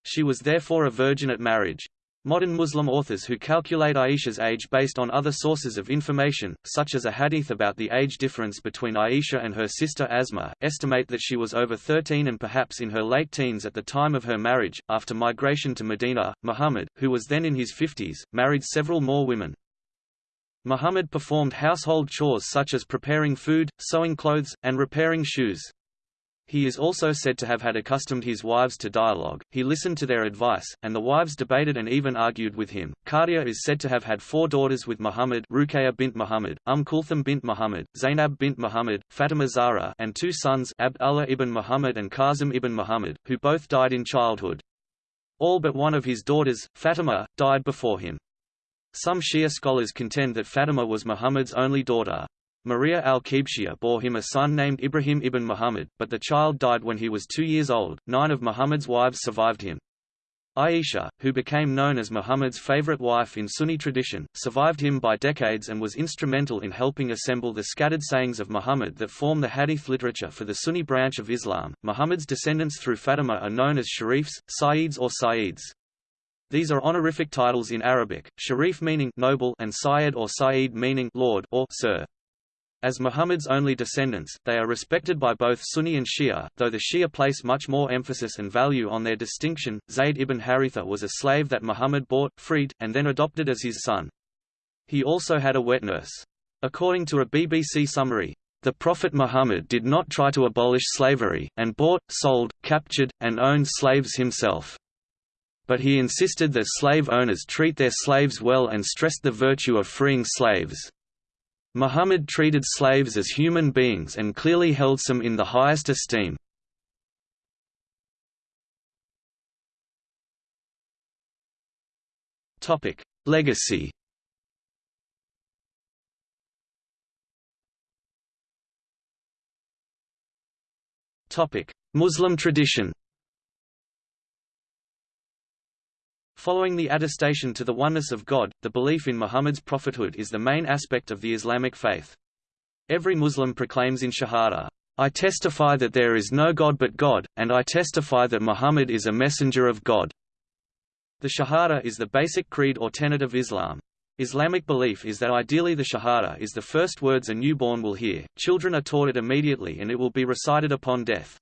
She was therefore a virgin at marriage. Modern Muslim authors who calculate Aisha's age based on other sources of information, such as a hadith about the age difference between Aisha and her sister Asma, estimate that she was over 13 and perhaps in her late teens at the time of her marriage. After migration to Medina, Muhammad, who was then in his 50s, married several more women. Muhammad performed household chores such as preparing food, sewing clothes, and repairing shoes. He is also said to have had accustomed his wives to dialogue, he listened to their advice, and the wives debated and even argued with him. Khadija is said to have had four daughters with Muhammad Ruqayya bint Muhammad, Umm Kulthum bint Muhammad, Zainab bint Muhammad, Fatima Zahra and two sons Abd Allah ibn Muhammad and Qasim ibn Muhammad, who both died in childhood. All but one of his daughters, Fatima, died before him. Some Shia scholars contend that Fatima was Muhammad's only daughter. Maria al-Qibtiyya bore him a son named Ibrahim ibn Muhammad, but the child died when he was two years old. Nine of Muhammad's wives survived him. Aisha, who became known as Muhammad's favorite wife in Sunni tradition, survived him by decades and was instrumental in helping assemble the scattered sayings of Muhammad that form the hadith literature for the Sunni branch of Islam. Muhammad's descendants through Fatima are known as Sharifs, Sayyids or Sayyids. These are honorific titles in Arabic, Sharif meaning noble and Sayyid or Sayyid meaning lord or sir. As Muhammad's only descendants, they are respected by both Sunni and Shia, though the Shia place much more emphasis and value on their distinction. Zayd ibn Haritha was a slave that Muhammad bought, freed, and then adopted as his son. He also had a wet nurse. According to a BBC summary, the Prophet Muhammad did not try to abolish slavery, and bought, sold, captured, and owned slaves himself. But he insisted that slave owners treat their slaves well and stressed the virtue of freeing slaves. Muhammad treated slaves as human beings and clearly held some in the highest esteem. Legacy Muslim tradition Following the attestation to the oneness of God, the belief in Muhammad's prophethood is the main aspect of the Islamic faith. Every Muslim proclaims in Shahada, I testify that there is no God but God, and I testify that Muhammad is a messenger of God. The Shahada is the basic creed or tenet of Islam. Islamic belief is that ideally the Shahada is the first words a newborn will hear, children are taught it immediately and it will be recited upon death.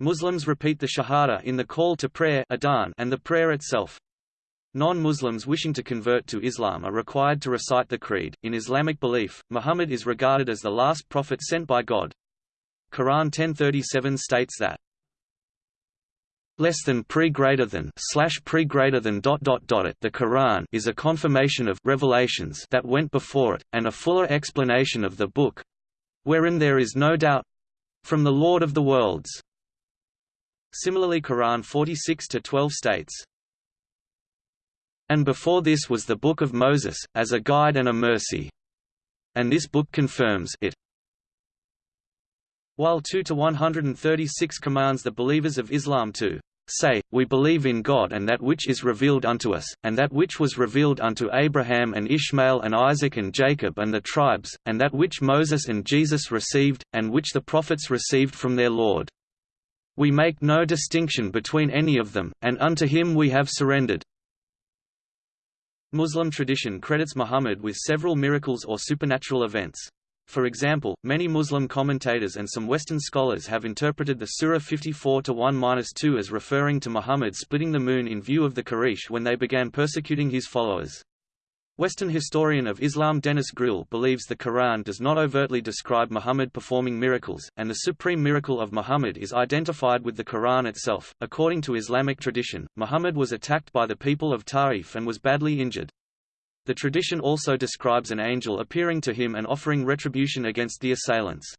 Muslims repeat the Shahada in the call to prayer and the prayer itself. Non-Muslims wishing to convert to Islam are required to recite the creed. In Islamic belief, Muhammad is regarded as the last prophet sent by God. Quran 1037 states that less than pre greater than slash pre greater than dot dot dot it the Quran is a confirmation of revelations that went before it, and a fuller explanation of the book wherein there is no doubt from the Lord of the worlds. Similarly Quran 46 to 12 states and before this was the Book of Moses, as a guide and a mercy. And this book confirms it. While 2 to 136 commands the believers of Islam to say, We believe in God and that which is revealed unto us, and that which was revealed unto Abraham and Ishmael and Isaac and Jacob and the tribes, and that which Moses and Jesus received, and which the prophets received from their Lord. We make no distinction between any of them, and unto him we have surrendered. Muslim tradition credits Muhammad with several miracles or supernatural events. For example, many Muslim commentators and some Western scholars have interpreted the Surah 54-1-2 as referring to Muhammad splitting the moon in view of the Quraysh when they began persecuting his followers. Western historian of Islam Denis Gril believes the Quran does not overtly describe Muhammad performing miracles, and the supreme miracle of Muhammad is identified with the Quran itself. According to Islamic tradition, Muhammad was attacked by the people of Ta'if and was badly injured. The tradition also describes an angel appearing to him and offering retribution against the assailants.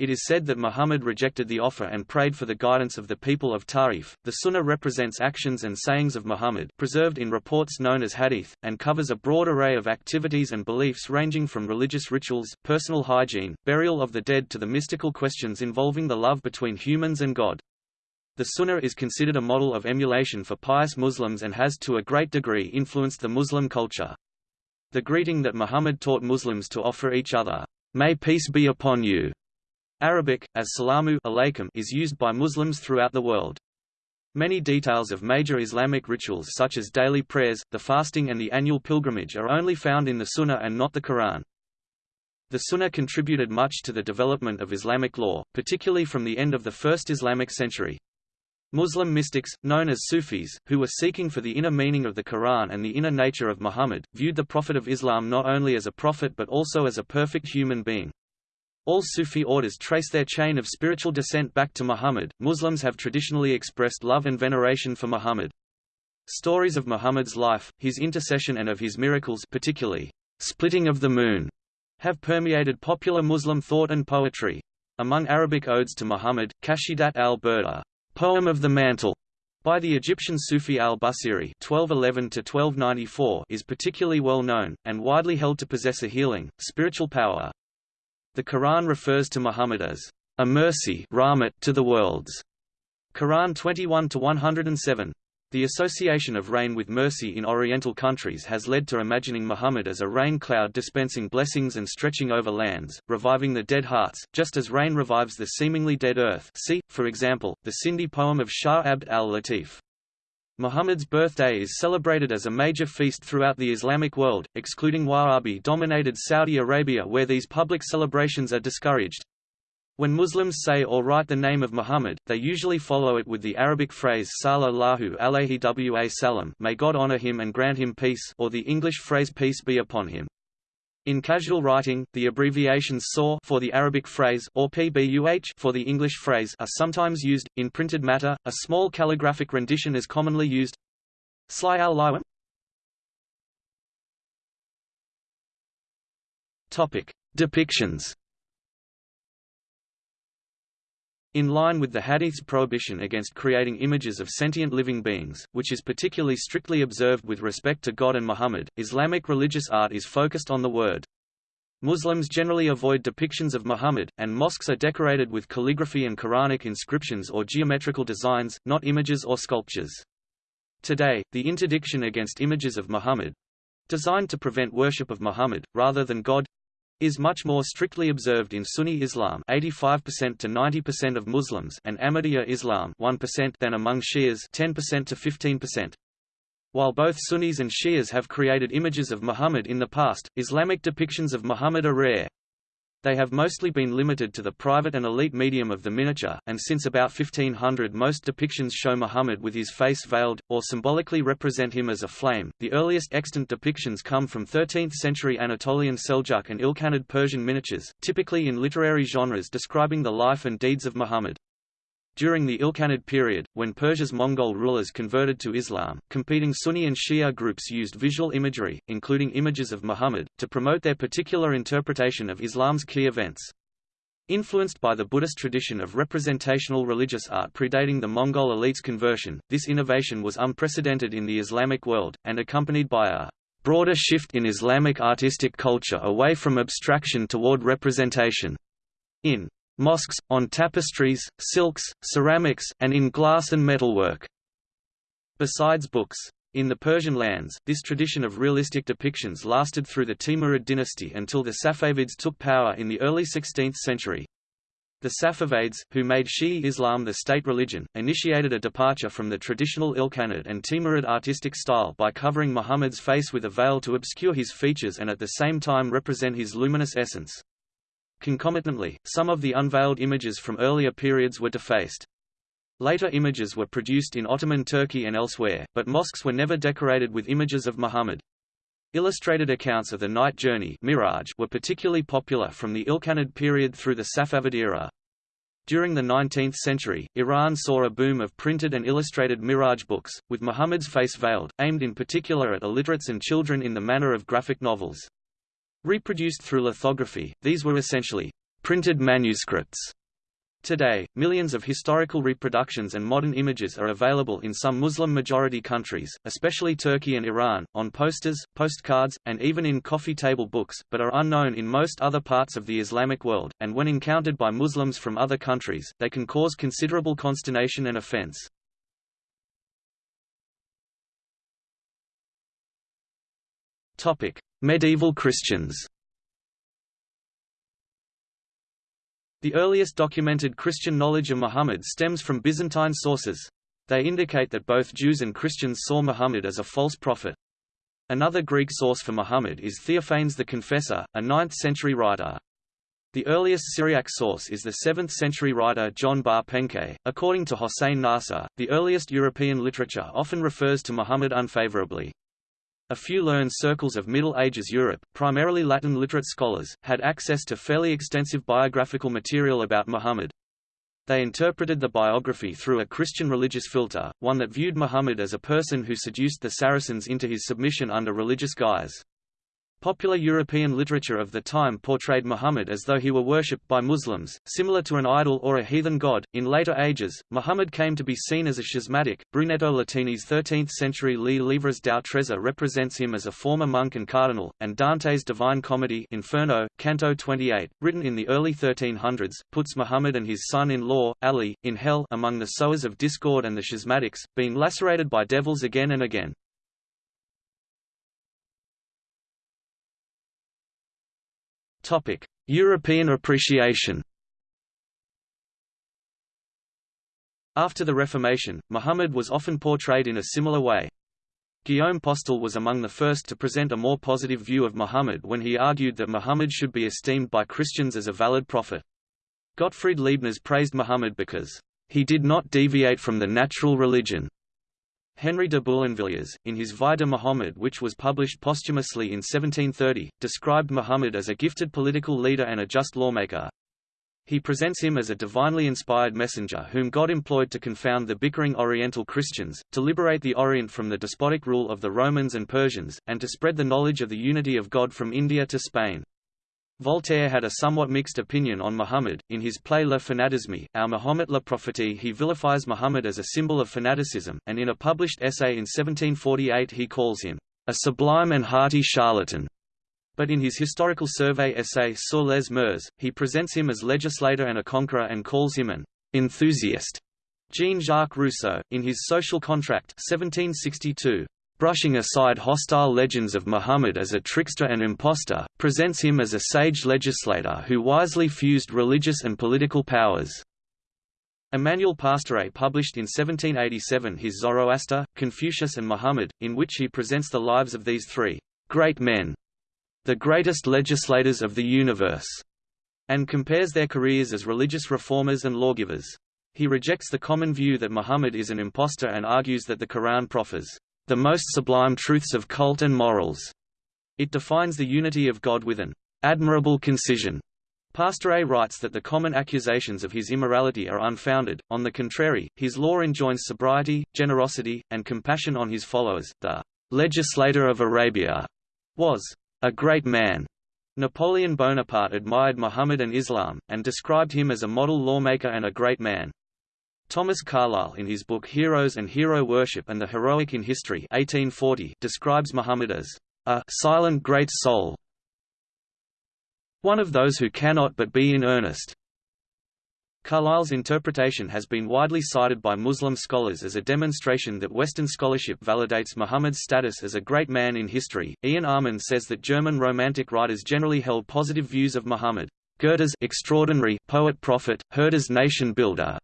It is said that Muhammad rejected the offer and prayed for the guidance of the people of Ta'if. The Sunnah represents actions and sayings of Muhammad, preserved in reports known as hadith, and covers a broad array of activities and beliefs ranging from religious rituals, personal hygiene, burial of the dead to the mystical questions involving the love between humans and God. The Sunnah is considered a model of emulation for pious Muslims and has to a great degree influenced the Muslim culture. The greeting that Muhammad taught Muslims to offer each other, May peace be upon you, Arabic, as salamu alaykum is used by Muslims throughout the world. Many details of major Islamic rituals such as daily prayers, the fasting and the annual pilgrimage are only found in the Sunnah and not the Quran. The Sunnah contributed much to the development of Islamic law, particularly from the end of the first Islamic century. Muslim mystics, known as Sufis, who were seeking for the inner meaning of the Quran and the inner nature of Muhammad, viewed the Prophet of Islam not only as a prophet but also as a perfect human being. All Sufi orders trace their chain of spiritual descent back to Muhammad. Muslims have traditionally expressed love and veneration for Muhammad. Stories of Muhammad's life, his intercession and of his miracles particularly, splitting of the moon, have permeated popular Muslim thought and poetry. Among Arabic odes to Muhammad, Qasidat al-Burda, poem of the mantle, by the Egyptian Sufi al-Busiri (1211–1294) is particularly well known and widely held to possess a healing, spiritual power. The Quran refers to Muhammad as a mercy to the worlds. Quran 21 107. The association of rain with mercy in Oriental countries has led to imagining Muhammad as a rain cloud dispensing blessings and stretching over lands, reviving the dead hearts, just as rain revives the seemingly dead earth see, for example, the Sindhi poem of Shah Abd al-Latif. Muhammad's birthday is celebrated as a major feast throughout the Islamic world, excluding Wahhabi-dominated Saudi Arabia where these public celebrations are discouraged. When Muslims say or write the name of Muhammad, they usually follow it with the Arabic phrase Sallallahu alayhi wa sallam may God honor him and grant him peace or the English phrase peace be upon him. In casual writing, the abbreviations SAW for the Arabic phrase or PBUH for the English phrase are sometimes used. In printed matter, a small calligraphic rendition is commonly used. Sly al Topic: Depictions In line with the Hadith's prohibition against creating images of sentient living beings, which is particularly strictly observed with respect to God and Muhammad, Islamic religious art is focused on the word. Muslims generally avoid depictions of Muhammad, and mosques are decorated with calligraphy and Quranic inscriptions or geometrical designs, not images or sculptures. Today, the interdiction against images of Muhammad—designed to prevent worship of Muhammad, rather than God, is much more strictly observed in Sunni Islam 85% to 90% of Muslims and Ahmadiyya Islam 1% than among Shias 10% to 15%. While both Sunnis and Shias have created images of Muhammad in the past, Islamic depictions of Muhammad are rare. They have mostly been limited to the private and elite medium of the miniature, and since about 1500 most depictions show Muhammad with his face veiled, or symbolically represent him as a flame. The earliest extant depictions come from 13th-century Anatolian Seljuk and Ilkhanid Persian miniatures, typically in literary genres describing the life and deeds of Muhammad. During the Ilkhanid period, when Persia's Mongol rulers converted to Islam, competing Sunni and Shia groups used visual imagery, including images of Muhammad, to promote their particular interpretation of Islam's key events. Influenced by the Buddhist tradition of representational religious art predating the Mongol elite's conversion, this innovation was unprecedented in the Islamic world, and accompanied by a broader shift in Islamic artistic culture away from abstraction toward representation. In mosques, on tapestries, silks, ceramics, and in glass and metalwork. Besides books. In the Persian lands, this tradition of realistic depictions lasted through the Timurid dynasty until the Safavids took power in the early 16th century. The Safavids, who made Shi'i Islam the state religion, initiated a departure from the traditional Ilkhanid and Timurid artistic style by covering Muhammad's face with a veil to obscure his features and at the same time represent his luminous essence. Concomitantly, some of the unveiled images from earlier periods were defaced. Later images were produced in Ottoman Turkey and elsewhere, but mosques were never decorated with images of Muhammad. Illustrated accounts of the night journey Miraj were particularly popular from the Ilkhanid period through the Safavid era. During the 19th century, Iran saw a boom of printed and illustrated Miraj books, with Muhammad's face veiled, aimed in particular at illiterates and children in the manner of graphic novels. Reproduced through lithography, these were essentially printed manuscripts. Today, millions of historical reproductions and modern images are available in some Muslim-majority countries, especially Turkey and Iran, on posters, postcards, and even in coffee table books, but are unknown in most other parts of the Islamic world, and when encountered by Muslims from other countries, they can cause considerable consternation and offense. Medieval Christians. The earliest documented Christian knowledge of Muhammad stems from Byzantine sources. They indicate that both Jews and Christians saw Muhammad as a false prophet. Another Greek source for Muhammad is Theophanes the Confessor, a 9th-century writer. The earliest Syriac source is the 7th-century writer John Bar Penkaye. According to Hossein Nasr, the earliest European literature often refers to Muhammad unfavorably. A few learned circles of Middle Ages Europe, primarily Latin literate scholars, had access to fairly extensive biographical material about Muhammad. They interpreted the biography through a Christian religious filter, one that viewed Muhammad as a person who seduced the Saracens into his submission under religious guise. Popular European literature of the time portrayed Muhammad as though he were worshipped by Muslims, similar to an idol or a heathen god. In later ages, Muhammad came to be seen as a schismatic. Brunetto Latini's 13th-century Les Livres dou Trésor represents him as a former monk and cardinal, and Dante's Divine Comedy Inferno, Canto 28, written in the early 1300s, puts Muhammad and his son-in-law, Ali, in hell among the sowers of discord and the schismatics, being lacerated by devils again and again. European appreciation. After the Reformation, Muhammad was often portrayed in a similar way. Guillaume Postel was among the first to present a more positive view of Muhammad when he argued that Muhammad should be esteemed by Christians as a valid prophet. Gottfried Leibniz praised Muhammad because he did not deviate from the natural religion Henry de Boulainvilliers, in his Vie de Muhammad which was published posthumously in 1730, described Muhammad as a gifted political leader and a just lawmaker. He presents him as a divinely inspired messenger whom God employed to confound the bickering Oriental Christians, to liberate the Orient from the despotic rule of the Romans and Persians, and to spread the knowledge of the unity of God from India to Spain. Voltaire had a somewhat mixed opinion on Muhammad. In his play Le Fanatisme, ou Mahomet le Prophète he vilifies Muhammad as a symbol of fanaticism, and in a published essay in 1748 he calls him a sublime and hearty charlatan. But in his historical survey essay Sur les mœurs, he presents him as legislator and a conqueror and calls him an enthusiast. Jean-Jacques Rousseau, in his Social Contract 1762, brushing aside hostile legends of Muhammad as a trickster and impostor, presents him as a sage legislator who wisely fused religious and political powers. Emmanuel Pastoret published in 1787 his Zoroaster, Confucius and Muhammad, in which he presents the lives of these three great men, the greatest legislators of the universe, and compares their careers as religious reformers and lawgivers. He rejects the common view that Muhammad is an impostor and argues that the Quran proffers the most sublime truths of cult and morals. It defines the unity of God with an admirable concision. Pastoret writes that the common accusations of his immorality are unfounded, on the contrary, his law enjoins sobriety, generosity, and compassion on his followers. The legislator of Arabia was a great man. Napoleon Bonaparte admired Muhammad and Islam, and described him as a model lawmaker and a great man. Thomas Carlyle in his book Heroes and Hero Worship and the Heroic in History 1840 describes Muhammad as a silent great soul, one of those who cannot but be in earnest. Carlyle's interpretation has been widely cited by Muslim scholars as a demonstration that Western scholarship validates Muhammad's status as a great man in history. Ian Almond says that German Romantic writers generally held positive views of Muhammad. Goethe's extraordinary poet prophet, Herder's nation builder,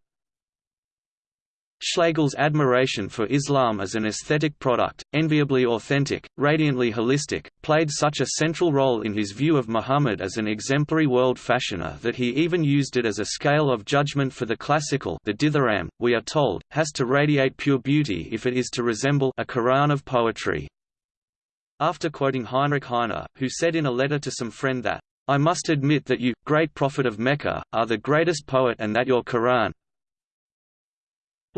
Schlegel's admiration for Islam as an aesthetic product, enviably authentic, radiantly holistic, played such a central role in his view of Muhammad as an exemplary world fashioner that he even used it as a scale of judgment for the classical the dithyramb, we are told, has to radiate pure beauty if it is to resemble a Quran of poetry. After quoting Heinrich Heine, who said in a letter to some friend that, I must admit that you, great prophet of Mecca, are the greatest poet and that your Quran,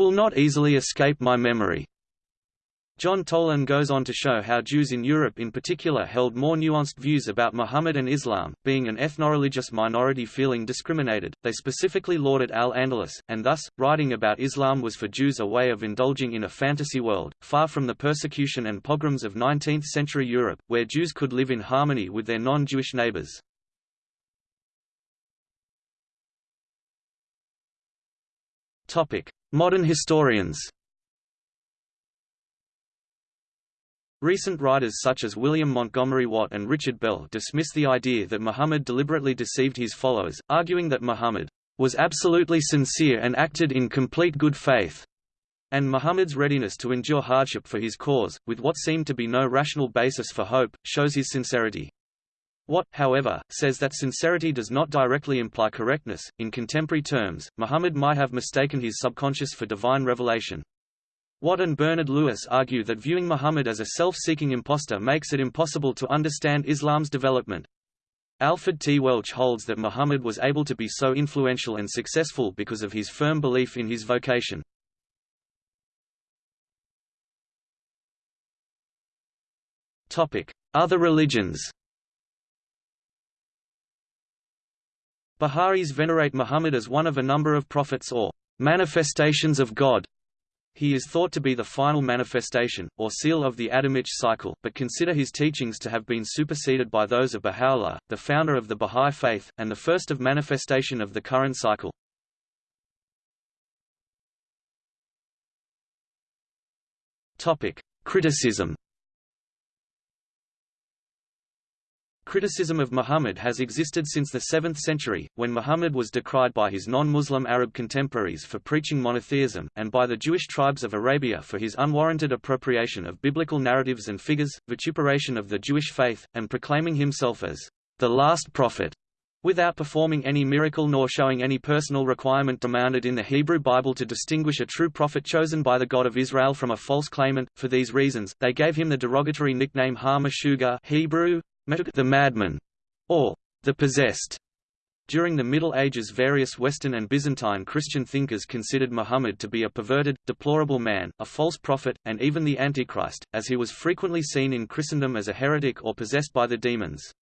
will not easily escape my memory. John Toland goes on to show how Jews in Europe in particular held more nuanced views about Muhammad and Islam, being an ethno-religious minority feeling discriminated, they specifically lauded al-Andalus, and thus, writing about Islam was for Jews a way of indulging in a fantasy world, far from the persecution and pogroms of 19th-century Europe, where Jews could live in harmony with their non-Jewish neighbors. Modern historians Recent writers such as William Montgomery Watt and Richard Bell dismiss the idea that Muhammad deliberately deceived his followers, arguing that Muhammad was absolutely sincere and acted in complete good faith, and Muhammad's readiness to endure hardship for his cause, with what seemed to be no rational basis for hope, shows his sincerity. Watt, however, says that sincerity does not directly imply correctness. In contemporary terms, Muhammad might have mistaken his subconscious for divine revelation. Watt and Bernard Lewis argue that viewing Muhammad as a self-seeking impostor makes it impossible to understand Islam's development. Alfred T. Welch holds that Muhammad was able to be so influential and successful because of his firm belief in his vocation. Other religions Bahá'ís venerate Muhammad as one of a number of prophets or manifestations of God. He is thought to be the final manifestation, or seal of the Adamite cycle, but consider his teachings to have been superseded by those of Baha'u'llah, the founder of the Bahá'í faith, and the first of manifestation of the current cycle. Criticism Criticism of Muhammad has existed since the 7th century, when Muhammad was decried by his non-Muslim Arab contemporaries for preaching monotheism, and by the Jewish tribes of Arabia for his unwarranted appropriation of biblical narratives and figures, vituperation of the Jewish faith, and proclaiming himself as the last prophet, without performing any miracle nor showing any personal requirement demanded in the Hebrew Bible to distinguish a true prophet chosen by the God of Israel from a false claimant. For these reasons, they gave him the derogatory nickname Ha Hebrew, the madman, or the possessed. During the Middle Ages various Western and Byzantine Christian thinkers considered Muhammad to be a perverted, deplorable man, a false prophet, and even the Antichrist, as he was frequently seen in Christendom as a heretic or possessed by the demons.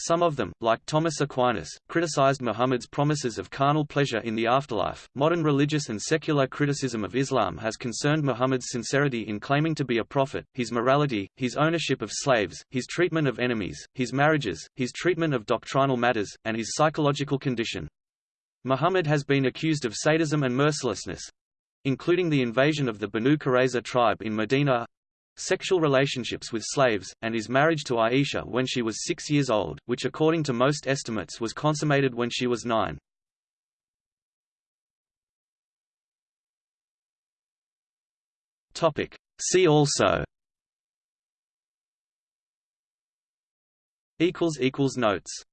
Some of them, like Thomas Aquinas, criticized Muhammad's promises of carnal pleasure in the afterlife. Modern religious and secular criticism of Islam has concerned Muhammad's sincerity in claiming to be a prophet, his morality, his ownership of slaves, his treatment of enemies, his marriages, his treatment of doctrinal matters, and his psychological condition. Muhammad has been accused of sadism and mercilessness including the invasion of the Banu Qurayza tribe in Medina, sexual relationships with slaves, and his marriage to Aisha when she was six years old, which according to most estimates was consummated when she was nine. See also. Notes